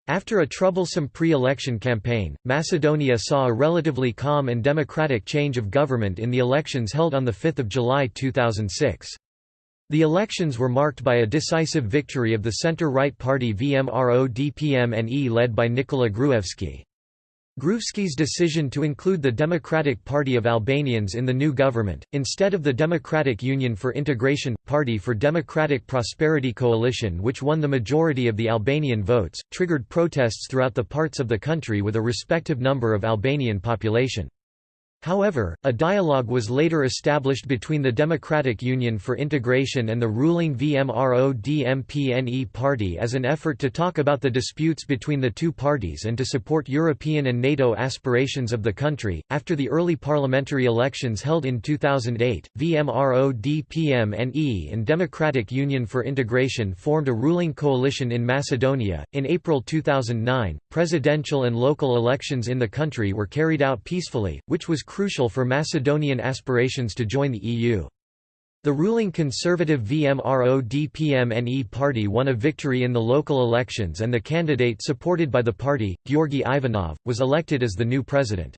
After a troublesome pre-election campaign, Macedonia saw a relatively calm and democratic change of government in the elections held on 5 July 2006. The elections were marked by a decisive victory of the center-right party VMRO-DPMNE led by Nikola Gruevski. Gruevski's decision to include the Democratic Party of Albanians in the new government, instead of the Democratic Union for Integration – Party for Democratic Prosperity Coalition which won the majority of the Albanian votes, triggered protests throughout the parts of the country with a respective number of Albanian population. However, a dialogue was later established between the Democratic Union for Integration and the ruling VMRO-DPMNE party as an effort to talk about the disputes between the two parties and to support European and NATO aspirations of the country. After the early parliamentary elections held in 2008, VMRO-DPMNE and Democratic Union for Integration formed a ruling coalition in Macedonia. In April 2009, presidential and local elections in the country were carried out peacefully, which was crucial for Macedonian aspirations to join the EU. The ruling conservative VMRO-DPMNE party won a victory in the local elections and the candidate supported by the party, Georgi Ivanov, was elected as the new president.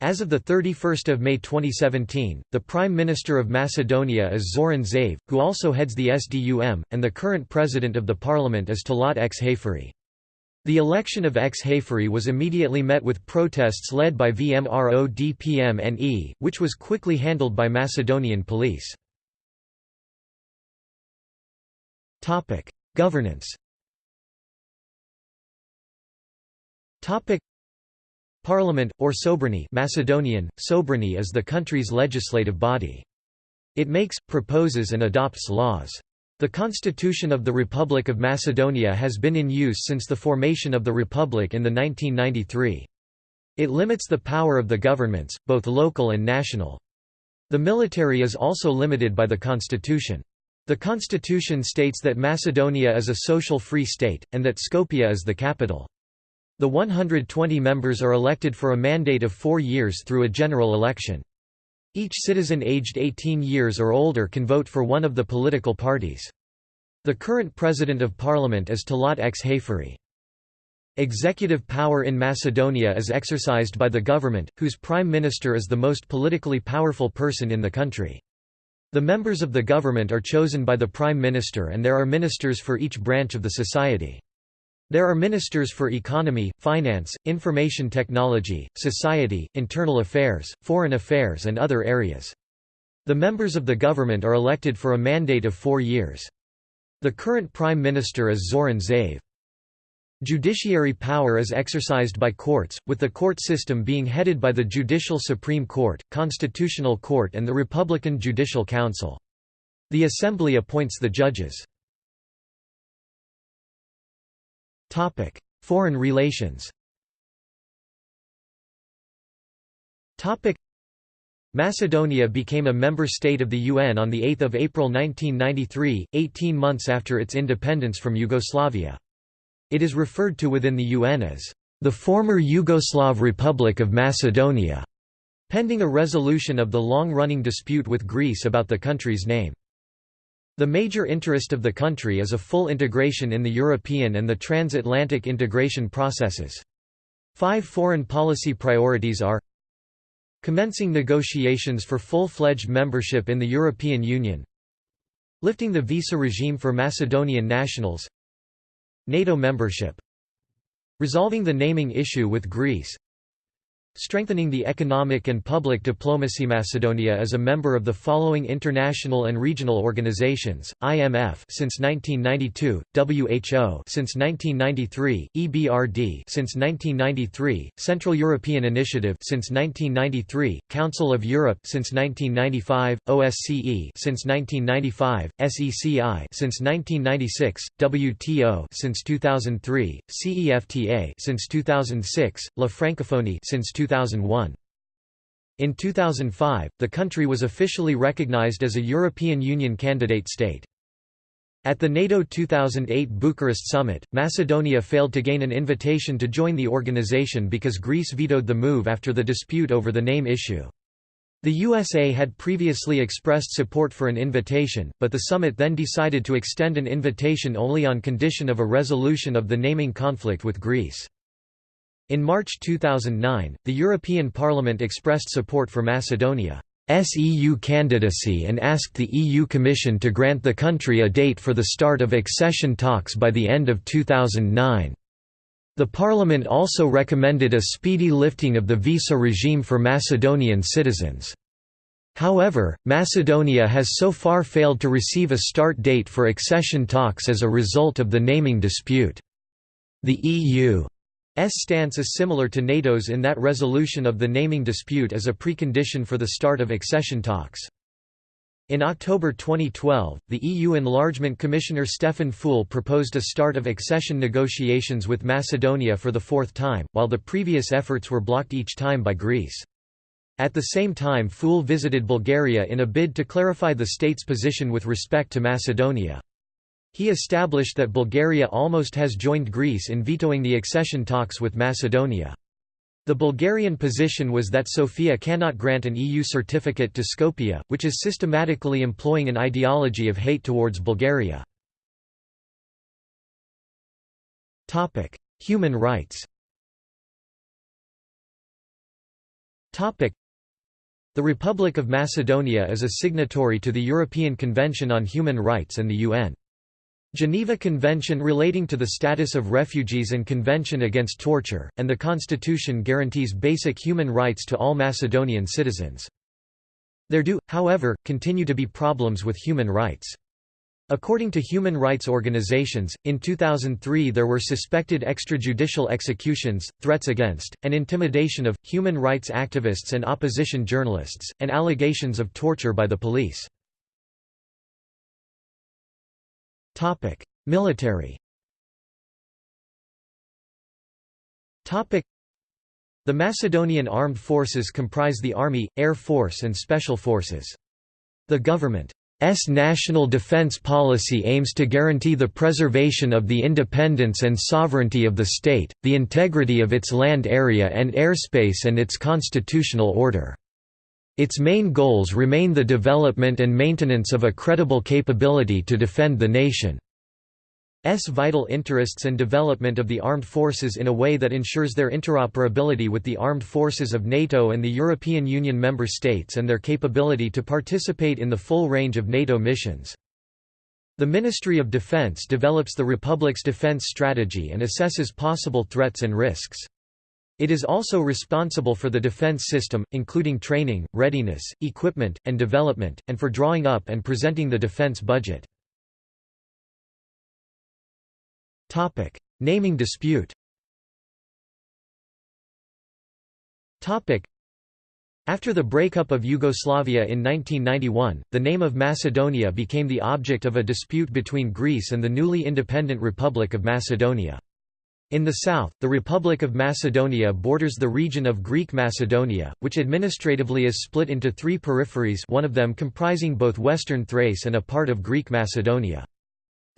As of 31 May 2017, the Prime Minister of Macedonia is Zoran Zaev, who also heads the SDUM, and the current president of the parliament is Talat X. The election of Xhaferi was immediately met with protests led by VMRO-DPMNE, which was quickly handled by Macedonian police. Governance Parliament, or Sobranie Macedonian, Sobranie is the country's legislative body. It makes, proposes and adopts laws. The Constitution of the Republic of Macedonia has been in use since the formation of the Republic in the 1993. It limits the power of the governments, both local and national. The military is also limited by the Constitution. The Constitution states that Macedonia is a social free state, and that Skopje is the capital. The 120 members are elected for a mandate of four years through a general election. Each citizen aged 18 years or older can vote for one of the political parties. The current President of Parliament is Talat X. Executive power in Macedonia is exercised by the government, whose prime minister is the most politically powerful person in the country. The members of the government are chosen by the prime minister and there are ministers for each branch of the society. There are ministers for economy, finance, information technology, society, internal affairs, foreign affairs and other areas. The members of the government are elected for a mandate of four years. The current prime minister is Zoran Zaev. Judiciary power is exercised by courts, with the court system being headed by the Judicial Supreme Court, Constitutional Court and the Republican Judicial Council. The Assembly appoints the judges. Topic: Foreign relations. Topic: Macedonia became a member state of the UN on 8 April 1993, 18 months after its independence from Yugoslavia. It is referred to within the UN as the former Yugoslav Republic of Macedonia, pending a resolution of the long-running dispute with Greece about the country's name. The major interest of the country is a full integration in the European and the transatlantic integration processes. Five foreign policy priorities are Commencing negotiations for full-fledged membership in the European Union Lifting the visa regime for Macedonian nationals NATO membership Resolving the naming issue with Greece Strengthening the economic and public diplomacy Macedonia is a member of the following international and regional organizations, IMF since 1992, WHO since 1993, EBRD since 1993, Central European Initiative since 1993, Council of Europe since 1995, OSCE since 1995, SECI since 1996, WTO since 2003, CEFTA since 2006, La Francophonie since 2000 2001. In 2005, the country was officially recognized as a European Union candidate state. At the NATO 2008 Bucharest summit, Macedonia failed to gain an invitation to join the organization because Greece vetoed the move after the dispute over the name issue. The USA had previously expressed support for an invitation, but the summit then decided to extend an invitation only on condition of a resolution of the naming conflict with Greece. In March 2009, the European Parliament expressed support for Macedonia's EU candidacy and asked the EU Commission to grant the country a date for the start of accession talks by the end of 2009. The Parliament also recommended a speedy lifting of the visa regime for Macedonian citizens. However, Macedonia has so far failed to receive a start date for accession talks as a result of the naming dispute. The EU stance is similar to NATO's in that resolution of the naming dispute is a precondition for the start of accession talks. In October 2012, the EU Enlargement Commissioner Stefan Füle proposed a start of accession negotiations with Macedonia for the fourth time, while the previous efforts were blocked each time by Greece. At the same time Füle visited Bulgaria in a bid to clarify the state's position with respect to Macedonia. He established that Bulgaria almost has joined Greece in vetoing the accession talks with Macedonia. The Bulgarian position was that Sofia cannot grant an EU certificate to Skopje, which is systematically employing an ideology of hate towards Bulgaria. Human rights The Republic of Macedonia is a signatory to the European Convention on Human Rights and the UN. Geneva Convention relating to the status of refugees and Convention against torture, and the Constitution guarantees basic human rights to all Macedonian citizens. There do, however, continue to be problems with human rights. According to human rights organizations, in 2003 there were suspected extrajudicial executions, threats against, and intimidation of, human rights activists and opposition journalists, and allegations of torture by the police. Military The Macedonian Armed Forces comprise the Army, Air Force and Special Forces. The government's national defense policy aims to guarantee the preservation of the independence and sovereignty of the state, the integrity of its land area and airspace and its constitutional order. Its main goals remain the development and maintenance of a credible capability to defend the nation's vital interests and development of the armed forces in a way that ensures their interoperability with the armed forces of NATO and the European Union member states and their capability to participate in the full range of NATO missions. The Ministry of Defense develops the Republic's defense strategy and assesses possible threats and risks. It is also responsible for the defense system, including training, readiness, equipment, and development, and for drawing up and presenting the defense budget. Topic. Naming dispute Topic. after the breakup of Yugoslavia in 1991, the name of Macedonia became the object of a dispute between Greece and the newly independent Republic of Macedonia. In the south, the Republic of Macedonia borders the region of Greek Macedonia, which administratively is split into three peripheries one of them comprising both western Thrace and a part of Greek Macedonia.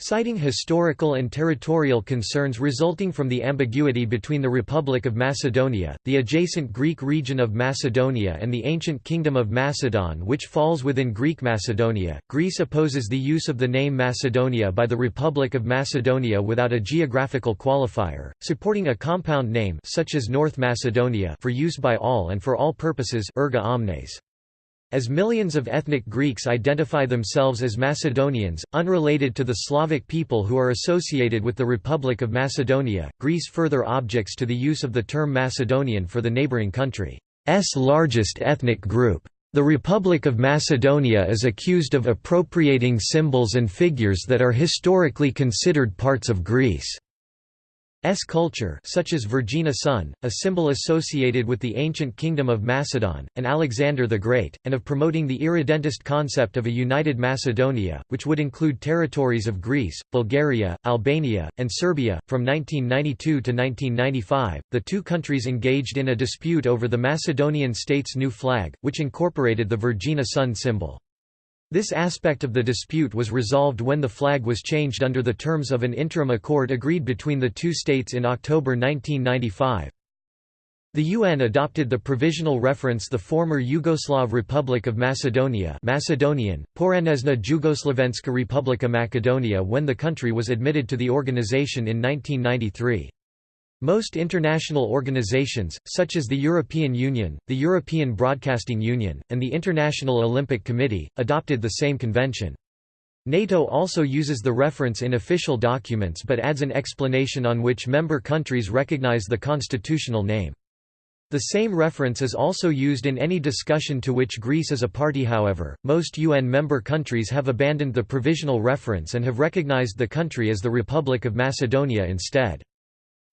Citing historical and territorial concerns resulting from the ambiguity between the Republic of Macedonia, the adjacent Greek region of Macedonia and the ancient Kingdom of Macedon which falls within Greek Macedonia, Greece opposes the use of the name Macedonia by the Republic of Macedonia without a geographical qualifier, supporting a compound name such as North Macedonia for use by all and for all purposes erga omnes. As millions of ethnic Greeks identify themselves as Macedonians, unrelated to the Slavic people who are associated with the Republic of Macedonia, Greece further objects to the use of the term Macedonian for the neighbouring country's largest ethnic group. The Republic of Macedonia is accused of appropriating symbols and figures that are historically considered parts of Greece. S culture such as Vergina sun, a symbol associated with the ancient kingdom of Macedon, and Alexander the Great, and of promoting the irredentist concept of a united Macedonia, which would include territories of Greece, Bulgaria, Albania, and Serbia. From 1992 to 1995, the two countries engaged in a dispute over the Macedonian state's new flag, which incorporated the Vergina sun symbol. This aspect of the dispute was resolved when the flag was changed under the terms of an interim accord agreed between the two states in October 1995. The UN adopted the provisional reference the former Yugoslav Republic of Macedonia Macedonian, Poranezna Jugoslavenska Republika Macedonia when the country was admitted to the organization in 1993. Most international organizations, such as the European Union, the European Broadcasting Union, and the International Olympic Committee, adopted the same convention. NATO also uses the reference in official documents but adds an explanation on which member countries recognize the constitutional name. The same reference is also used in any discussion to which Greece is a party however, most UN member countries have abandoned the provisional reference and have recognized the country as the Republic of Macedonia instead.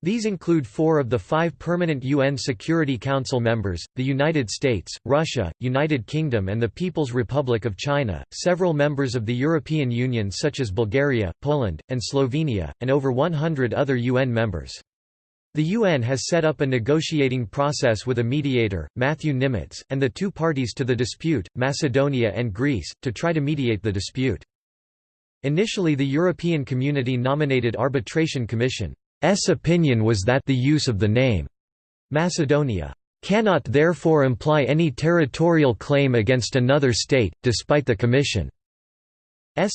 These include four of the five permanent UN Security Council members the United States, Russia, United Kingdom, and the People's Republic of China, several members of the European Union, such as Bulgaria, Poland, and Slovenia, and over 100 other UN members. The UN has set up a negotiating process with a mediator, Matthew Nimetz, and the two parties to the dispute, Macedonia and Greece, to try to mediate the dispute. Initially the European Community nominated Arbitration Commission S opinion was that the use of the name Macedonia cannot therefore imply any territorial claim against another state, despite the Commission's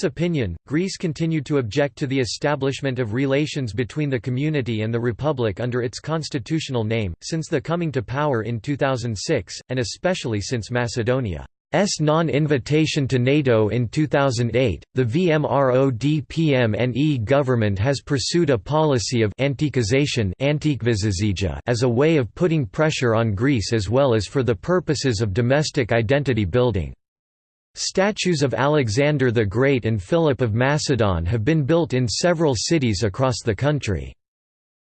opinion. Greece continued to object to the establishment of relations between the community and the Republic under its constitutional name, since the coming to power in 2006, and especially since Macedonia S non-invitation to NATO in 2008, the VMRO-DPMNE government has pursued a policy of antiquisation as a way of putting pressure on Greece as well as for the purposes of domestic identity building. Statues of Alexander the Great and Philip of Macedon have been built in several cities across the country.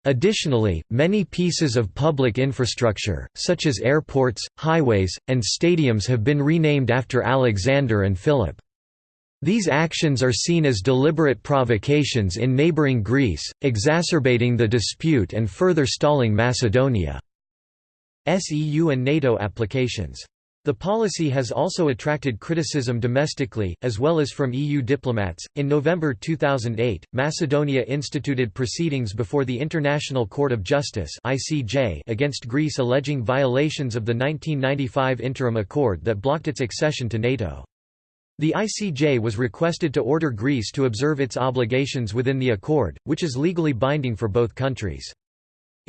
Additionally, many pieces of public infrastructure, such as airports, highways, and stadiums have been renamed after Alexander and Philip. These actions are seen as deliberate provocations in neighbouring Greece, exacerbating the dispute and further stalling Macedonia's EU and NATO applications. The policy has also attracted criticism domestically, as well as from EU diplomats. In November 2008, Macedonia instituted proceedings before the International Court of Justice (ICJ) against Greece alleging violations of the 1995 interim accord that blocked its accession to NATO. The ICJ was requested to order Greece to observe its obligations within the accord, which is legally binding for both countries.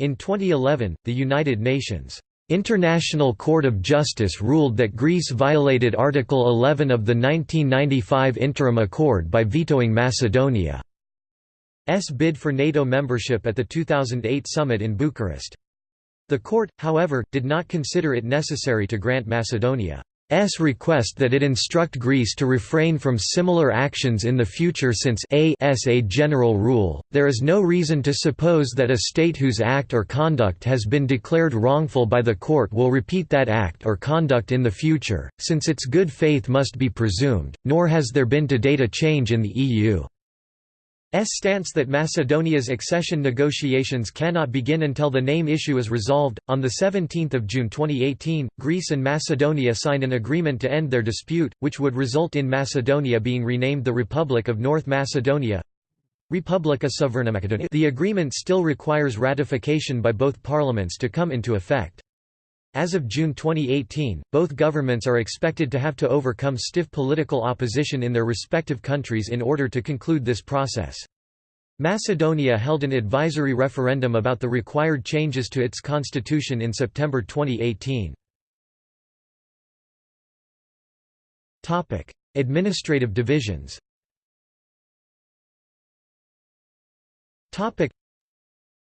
In 2011, the United Nations International Court of Justice ruled that Greece violated Article 11 of the 1995 Interim Accord by vetoing Macedonia's bid for NATO membership at the 2008 summit in Bucharest. The court, however, did not consider it necessary to grant Macedonia S request that it instruct Greece to refrain from similar actions in the future since a s a general rule, there is no reason to suppose that a state whose act or conduct has been declared wrongful by the court will repeat that act or conduct in the future, since its good faith must be presumed, nor has there been to date a change in the EU. S stance that Macedonia's accession negotiations cannot begin until the name issue is resolved. On the 17th of June 2018, Greece and Macedonia signed an agreement to end their dispute, which would result in Macedonia being renamed the Republic of North Macedonia. Suverena Macedonia the agreement still requires ratification by both parliaments to come into effect. As of June 2018, both governments are expected to have to overcome stiff political opposition in their respective countries in order to conclude this process. Macedonia held an advisory referendum about the required changes to its constitution in September 2018. Administrative divisions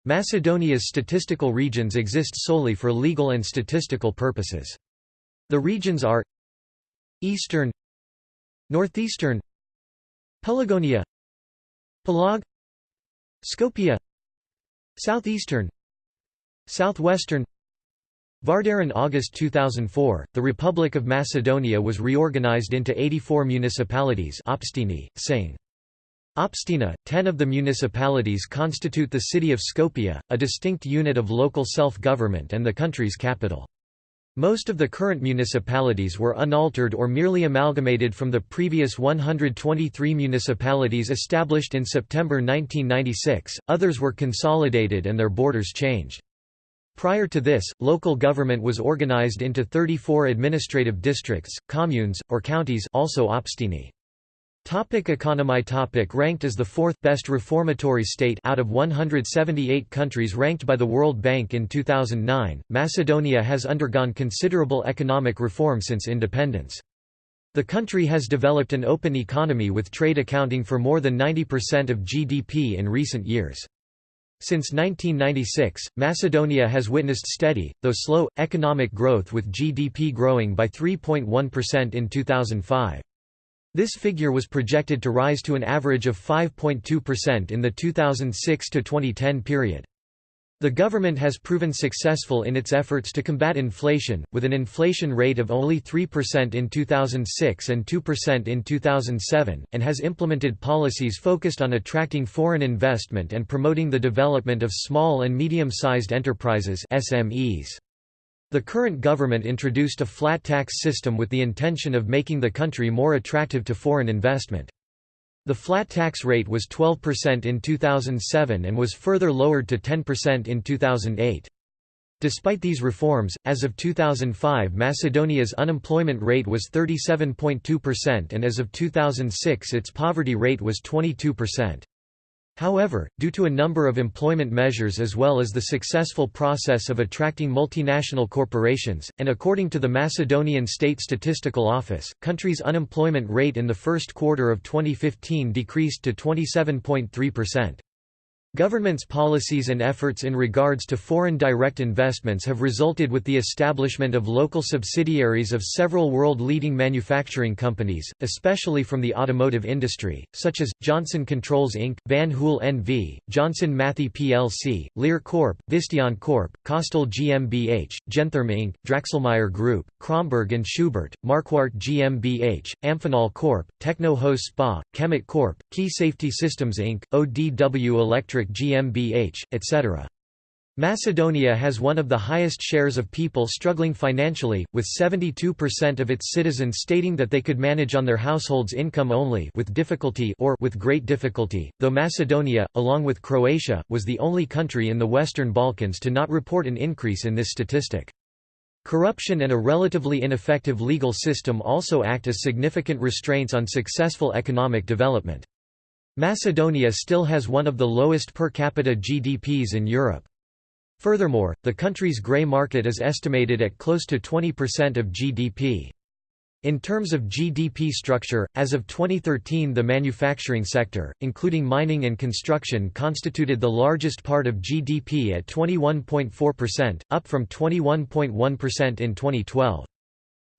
Macedonia's statistical regions exist solely for legal and statistical purposes. The regions are Eastern Northeastern Pelagonia Pelag Skopje Southeastern Southwestern Vardar in August 2004, the Republic of Macedonia was reorganized into 84 municipalities saying. Opština, ten of the municipalities constitute the city of Skopje, a distinct unit of local self-government and the country's capital. Most of the current municipalities were unaltered or merely amalgamated from the previous 123 municipalities established in September 1996, others were consolidated and their borders changed. Prior to this, local government was organized into 34 administrative districts, communes, or counties also opštine. Topic economy topic Ranked as the fourth best reformatory state out of 178 countries ranked by the World Bank in 2009, Macedonia has undergone considerable economic reform since independence. The country has developed an open economy with trade accounting for more than 90% of GDP in recent years. Since 1996, Macedonia has witnessed steady, though slow, economic growth with GDP growing by 3.1% in 2005. This figure was projected to rise to an average of 5.2% in the 2006–2010 period. The government has proven successful in its efforts to combat inflation, with an inflation rate of only 3% in 2006 and 2% in 2007, and has implemented policies focused on attracting foreign investment and promoting the development of small and medium-sized enterprises SMEs. The current government introduced a flat tax system with the intention of making the country more attractive to foreign investment. The flat tax rate was 12% in 2007 and was further lowered to 10% in 2008. Despite these reforms, as of 2005 Macedonia's unemployment rate was 37.2% and as of 2006 its poverty rate was 22%. However, due to a number of employment measures as well as the successful process of attracting multinational corporations, and according to the Macedonian State Statistical Office, country's unemployment rate in the first quarter of 2015 decreased to 27.3%. Government's policies and efforts in regards to foreign direct investments have resulted with the establishment of local subsidiaries of several world-leading manufacturing companies, especially from the automotive industry, such as, Johnson Controls Inc., Van Hool NV, Johnson Matthey plc, Lear Corp., Visteon Corp., Kostal GmbH, Gentherm Inc., Dräxlmaier Group, Kromberg and Schubert, Marquardt GmbH, Amphenol Corp., Techno Hose Spa, Kemet Corp., Key Safety Systems Inc., ODW Electric GmbH, etc. Macedonia has one of the highest shares of people struggling financially, with 72% of its citizens stating that they could manage on their household's income only with difficulty or with great difficulty, though Macedonia, along with Croatia, was the only country in the Western Balkans to not report an increase in this statistic. Corruption and a relatively ineffective legal system also act as significant restraints on successful economic development. Macedonia still has one of the lowest per capita GDPs in Europe. Furthermore, the country's grey market is estimated at close to 20% of GDP. In terms of GDP structure, as of 2013 the manufacturing sector, including mining and construction constituted the largest part of GDP at 21.4%, up from 21.1% in 2012.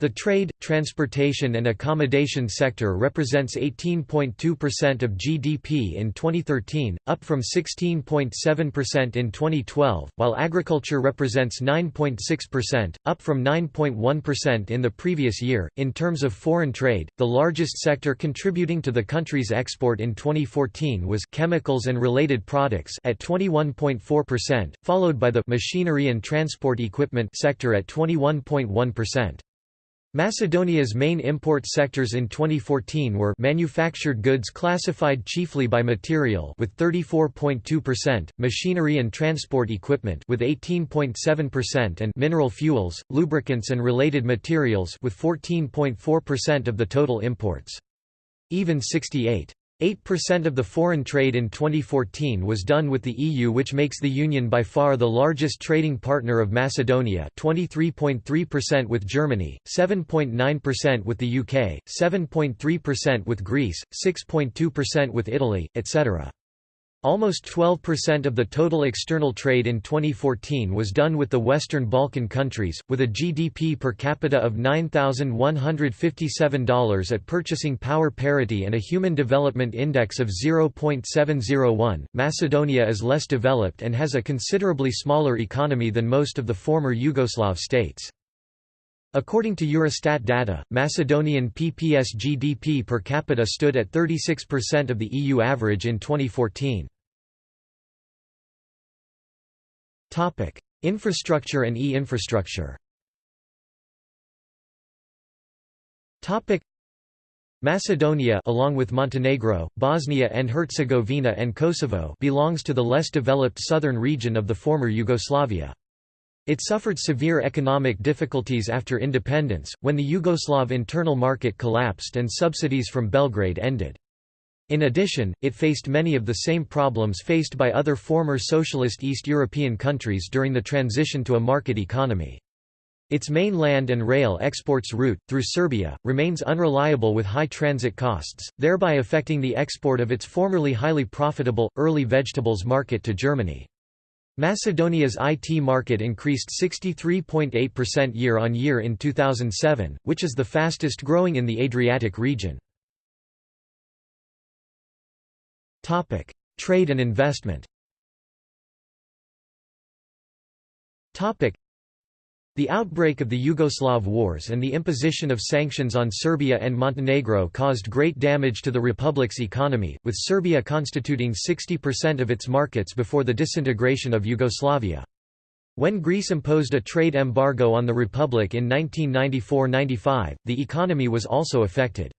The trade, transportation and accommodation sector represents 18.2% of GDP in 2013, up from 16.7% in 2012, while agriculture represents 9.6%, up from 9.1% in the previous year. In terms of foreign trade, the largest sector contributing to the country's export in 2014 was chemicals and related products at 21.4%, followed by the machinery and transport equipment sector at 21.1%. Macedonia's main import sectors in 2014 were manufactured goods classified chiefly by material with 34.2%, machinery and transport equipment with 18.7% and mineral fuels, lubricants and related materials with 14.4% of the total imports. Even 68 8% of the foreign trade in 2014 was done with the EU which makes the Union by far the largest trading partner of Macedonia 23.3% with Germany, 7.9% with the UK, 7.3% with Greece, 6.2% with Italy, etc. Almost 12% of the total external trade in 2014 was done with the Western Balkan countries, with a GDP per capita of $9,157 at purchasing power parity and a Human Development Index of 0.701. Macedonia is less developed and has a considerably smaller economy than most of the former Yugoslav states. According to Eurostat data, Macedonian PPS GDP per capita stood at 36% of the EU average in 2014. Topic: Infrastructure and e-infrastructure Topic: Macedonia along with Montenegro, Bosnia and Herzegovina and Kosovo belongs to the less developed southern region of the former Yugoslavia. It suffered severe economic difficulties after independence, when the Yugoslav internal market collapsed and subsidies from Belgrade ended. In addition, it faced many of the same problems faced by other former socialist East European countries during the transition to a market economy. Its main land and rail exports route, through Serbia, remains unreliable with high transit costs, thereby affecting the export of its formerly highly profitable, early vegetables market to Germany. Macedonia's IT market increased 63.8% year-on-year in 2007, which is the fastest growing in the Adriatic region. Trade and investment the outbreak of the Yugoslav wars and the imposition of sanctions on Serbia and Montenegro caused great damage to the republic's economy, with Serbia constituting 60% of its markets before the disintegration of Yugoslavia. When Greece imposed a trade embargo on the republic in 1994–95, the economy was also affected.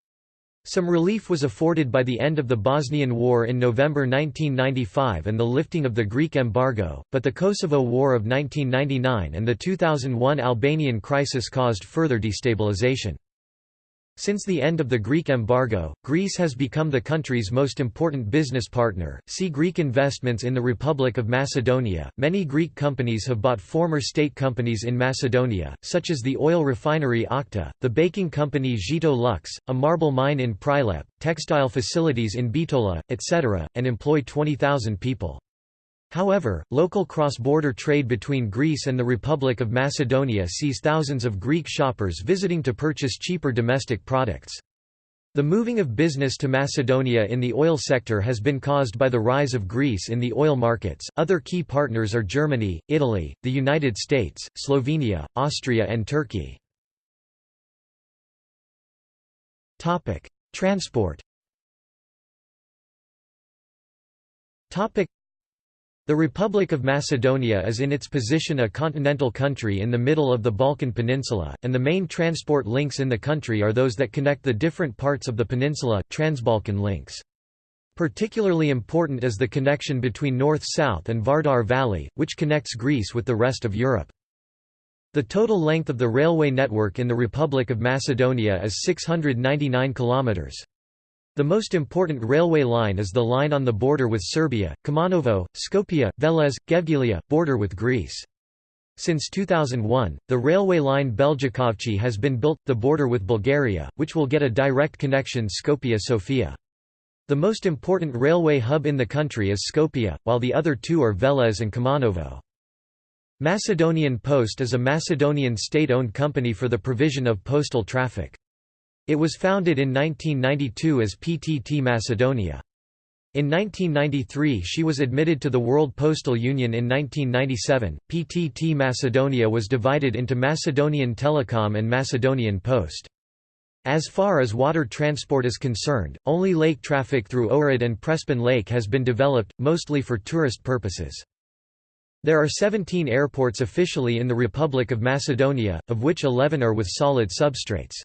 Some relief was afforded by the end of the Bosnian War in November 1995 and the lifting of the Greek embargo, but the Kosovo War of 1999 and the 2001 Albanian crisis caused further destabilization. Since the end of the Greek embargo, Greece has become the country's most important business partner. See Greek investments in the Republic of Macedonia. Many Greek companies have bought former state companies in Macedonia, such as the oil refinery OKTA, the baking company Zito Lux, a marble mine in Prilep, textile facilities in Bitola, etc., and employ 20,000 people. However, local cross-border trade between Greece and the Republic of Macedonia sees thousands of Greek shoppers visiting to purchase cheaper domestic products. The moving of business to Macedonia in the oil sector has been caused by the rise of Greece in the oil markets. Other key partners are Germany, Italy, the United States, Slovenia, Austria, and Turkey. Topic: Transport. Topic: the Republic of Macedonia is in its position a continental country in the middle of the Balkan Peninsula, and the main transport links in the country are those that connect the different parts of the peninsula Transbalkan links. Particularly important is the connection between north-south and Vardar Valley, which connects Greece with the rest of Europe. The total length of the railway network in the Republic of Macedonia is 699 kilometers. The most important railway line is the line on the border with Serbia, Kumanovo, Skopje, Veles, Gevgelija, border with Greece. Since 2001, the railway line Beljakovci has been built, the border with Bulgaria, which will get a direct connection Skopje-Sofia. The most important railway hub in the country is Skopje, while the other two are Veles and Kumanovo. Macedonian Post is a Macedonian state-owned company for the provision of postal traffic. It was founded in 1992 as PTT Macedonia. In 1993 she was admitted to the World Postal Union in 1997. PTT Macedonia was divided into Macedonian Telecom and Macedonian Post. As far as water transport is concerned, only lake traffic through Ohrid and Prespin Lake has been developed, mostly for tourist purposes. There are 17 airports officially in the Republic of Macedonia, of which 11 are with solid substrates.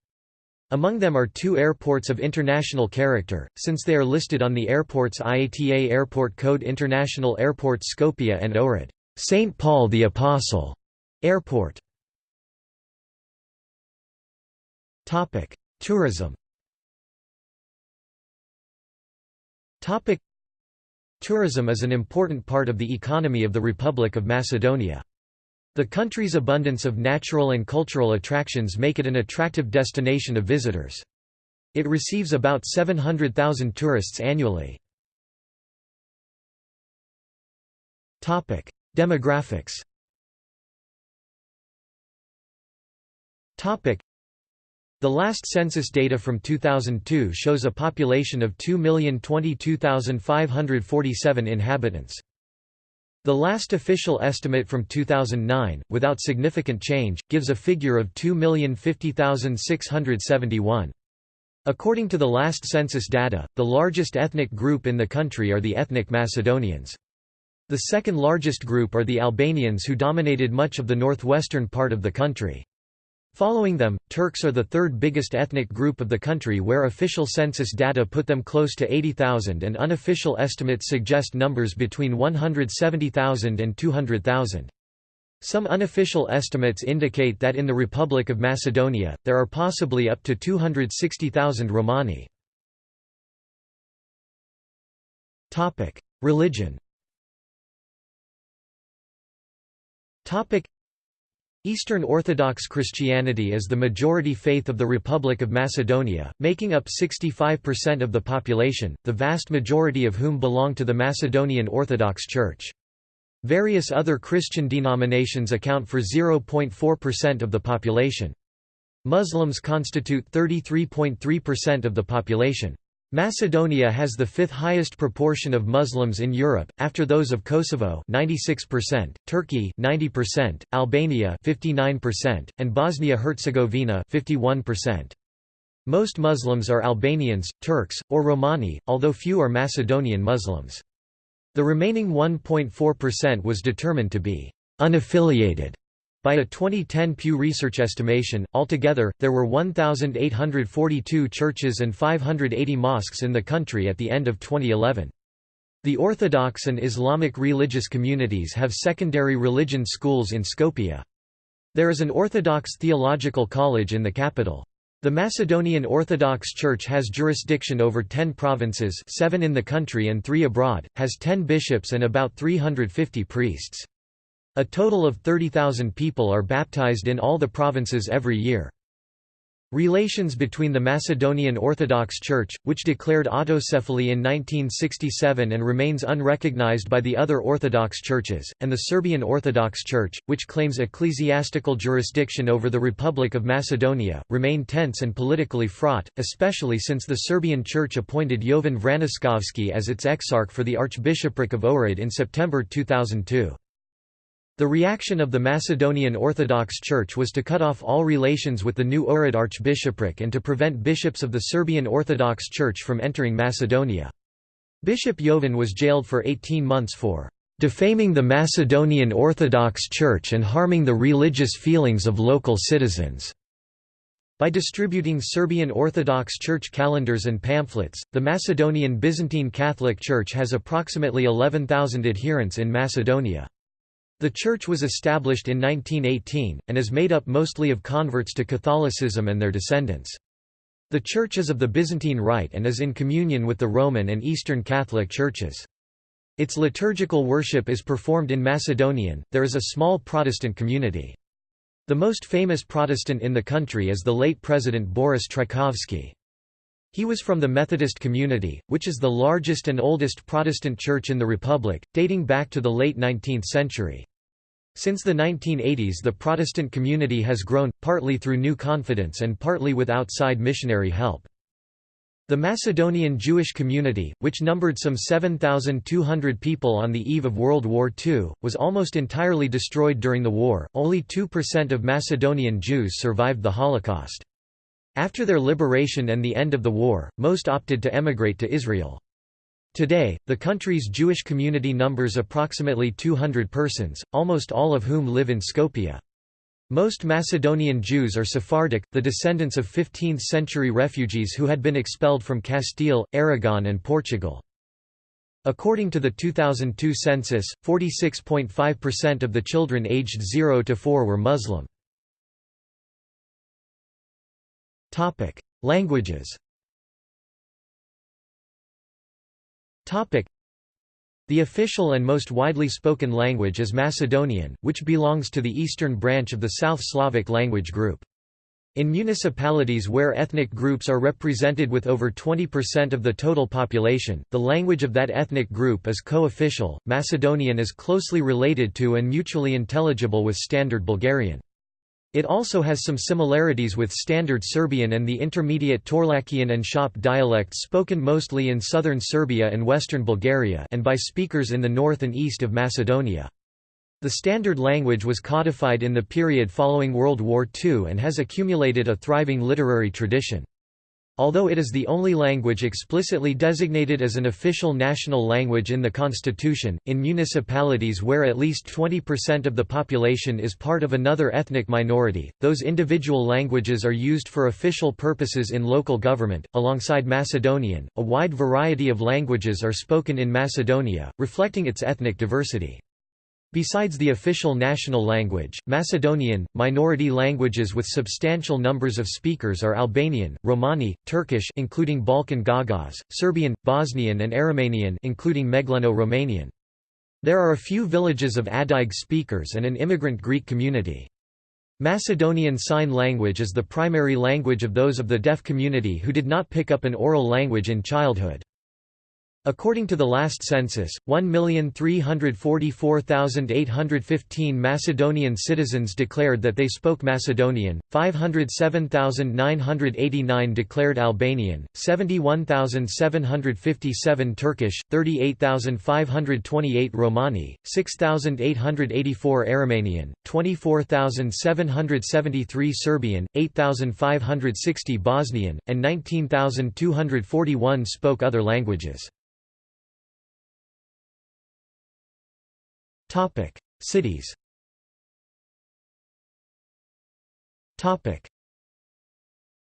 Among them are two airports of international character, since they are listed on the airport's IATA Airport Code International Airport Skopje and Ohrid. St. Paul the Apostle Airport. Tourism Tourism is an important part of the economy of the Republic of Macedonia. The country's abundance of natural and cultural attractions make it an attractive destination of visitors. It receives about 700,000 tourists annually. Demographics the last census data from 2002 shows a population of 2,022,547 inhabitants. The last official estimate from 2009, without significant change, gives a figure of 2,050,671. According to the last census data, the largest ethnic group in the country are the ethnic Macedonians. The second largest group are the Albanians who dominated much of the northwestern part of the country. Following them, Turks are the third biggest ethnic group of the country where official census data put them close to 80,000 and unofficial estimates suggest numbers between 170,000 and 200,000. Some unofficial estimates indicate that in the Republic of Macedonia, there are possibly up to 260,000 Romani. Religion Eastern Orthodox Christianity is the majority faith of the Republic of Macedonia, making up 65% of the population, the vast majority of whom belong to the Macedonian Orthodox Church. Various other Christian denominations account for 0.4% of the population. Muslims constitute 33.3% of the population. Macedonia has the fifth highest proportion of Muslims in Europe, after those of Kosovo 96%, Turkey 90%, Albania 59%, and Bosnia-Herzegovina 51%. Most Muslims are Albanians, Turks, or Romani, although few are Macedonian Muslims. The remaining 1.4% was determined to be unaffiliated by a 2010 Pew Research estimation, altogether, there were 1,842 churches and 580 mosques in the country at the end of 2011. The Orthodox and Islamic religious communities have secondary religion schools in Skopje. There is an Orthodox theological college in the capital. The Macedonian Orthodox Church has jurisdiction over 10 provinces seven in the country and three abroad, has 10 bishops and about 350 priests. A total of 30,000 people are baptized in all the provinces every year. Relations between the Macedonian Orthodox Church, which declared autocephaly in 1967 and remains unrecognized by the other Orthodox churches, and the Serbian Orthodox Church, which claims ecclesiastical jurisdiction over the Republic of Macedonia, remain tense and politically fraught, especially since the Serbian Church appointed Jovan Vraniskovski as its exarch for the Archbishopric of Ohrid in September 2002. The reaction of the Macedonian Orthodox Church was to cut off all relations with the new Ohrid archbishopric and to prevent bishops of the Serbian Orthodox Church from entering Macedonia. Bishop Jovan was jailed for 18 months for defaming the Macedonian Orthodox Church and harming the religious feelings of local citizens. By distributing Serbian Orthodox Church calendars and pamphlets, the Macedonian Byzantine Catholic Church has approximately 11,000 adherents in Macedonia. The church was established in 1918, and is made up mostly of converts to Catholicism and their descendants. The church is of the Byzantine Rite and is in communion with the Roman and Eastern Catholic churches. Its liturgical worship is performed in Macedonian, there is a small Protestant community. The most famous Protestant in the country is the late President Boris Trajkovski. He was from the Methodist community, which is the largest and oldest Protestant church in the Republic, dating back to the late 19th century. Since the 1980s the Protestant community has grown, partly through new confidence and partly with outside missionary help. The Macedonian Jewish community, which numbered some 7,200 people on the eve of World War II, was almost entirely destroyed during the war, only 2% of Macedonian Jews survived the Holocaust. After their liberation and the end of the war, most opted to emigrate to Israel. Today, the country's Jewish community numbers approximately 200 persons, almost all of whom live in Skopje. Most Macedonian Jews are Sephardic, the descendants of 15th-century refugees who had been expelled from Castile, Aragon and Portugal. According to the 2002 census, 46.5% of the children aged 0 to 4 were Muslim. Languages The official and most widely spoken language is Macedonian, which belongs to the eastern branch of the South Slavic language group. In municipalities where ethnic groups are represented with over 20% of the total population, the language of that ethnic group is co-official. Macedonian is closely related to and mutually intelligible with Standard Bulgarian. It also has some similarities with Standard Serbian and the intermediate Torlakian and Shop dialects spoken mostly in southern Serbia and western Bulgaria and by speakers in the north and east of Macedonia. The standard language was codified in the period following World War II and has accumulated a thriving literary tradition. Although it is the only language explicitly designated as an official national language in the constitution, in municipalities where at least 20% of the population is part of another ethnic minority, those individual languages are used for official purposes in local government. Alongside Macedonian, a wide variety of languages are spoken in Macedonia, reflecting its ethnic diversity. Besides the official national language, Macedonian, minority languages with substantial numbers of speakers are Albanian, Romani, Turkish including Balkan Gagauz, Serbian, Bosnian and Aromanian including Megleno-Romanian. There are a few villages of Adyg speakers and an immigrant Greek community. Macedonian Sign Language is the primary language of those of the deaf community who did not pick up an oral language in childhood. According to the last census, 1,344,815 Macedonian citizens declared that they spoke Macedonian, 507,989 declared Albanian, 71,757 Turkish, 38,528 Romani, 6,884 Aromanian, 24,773 Serbian, 8,560 Bosnian, and 19,241 spoke other languages. Topic: Cities. Topic: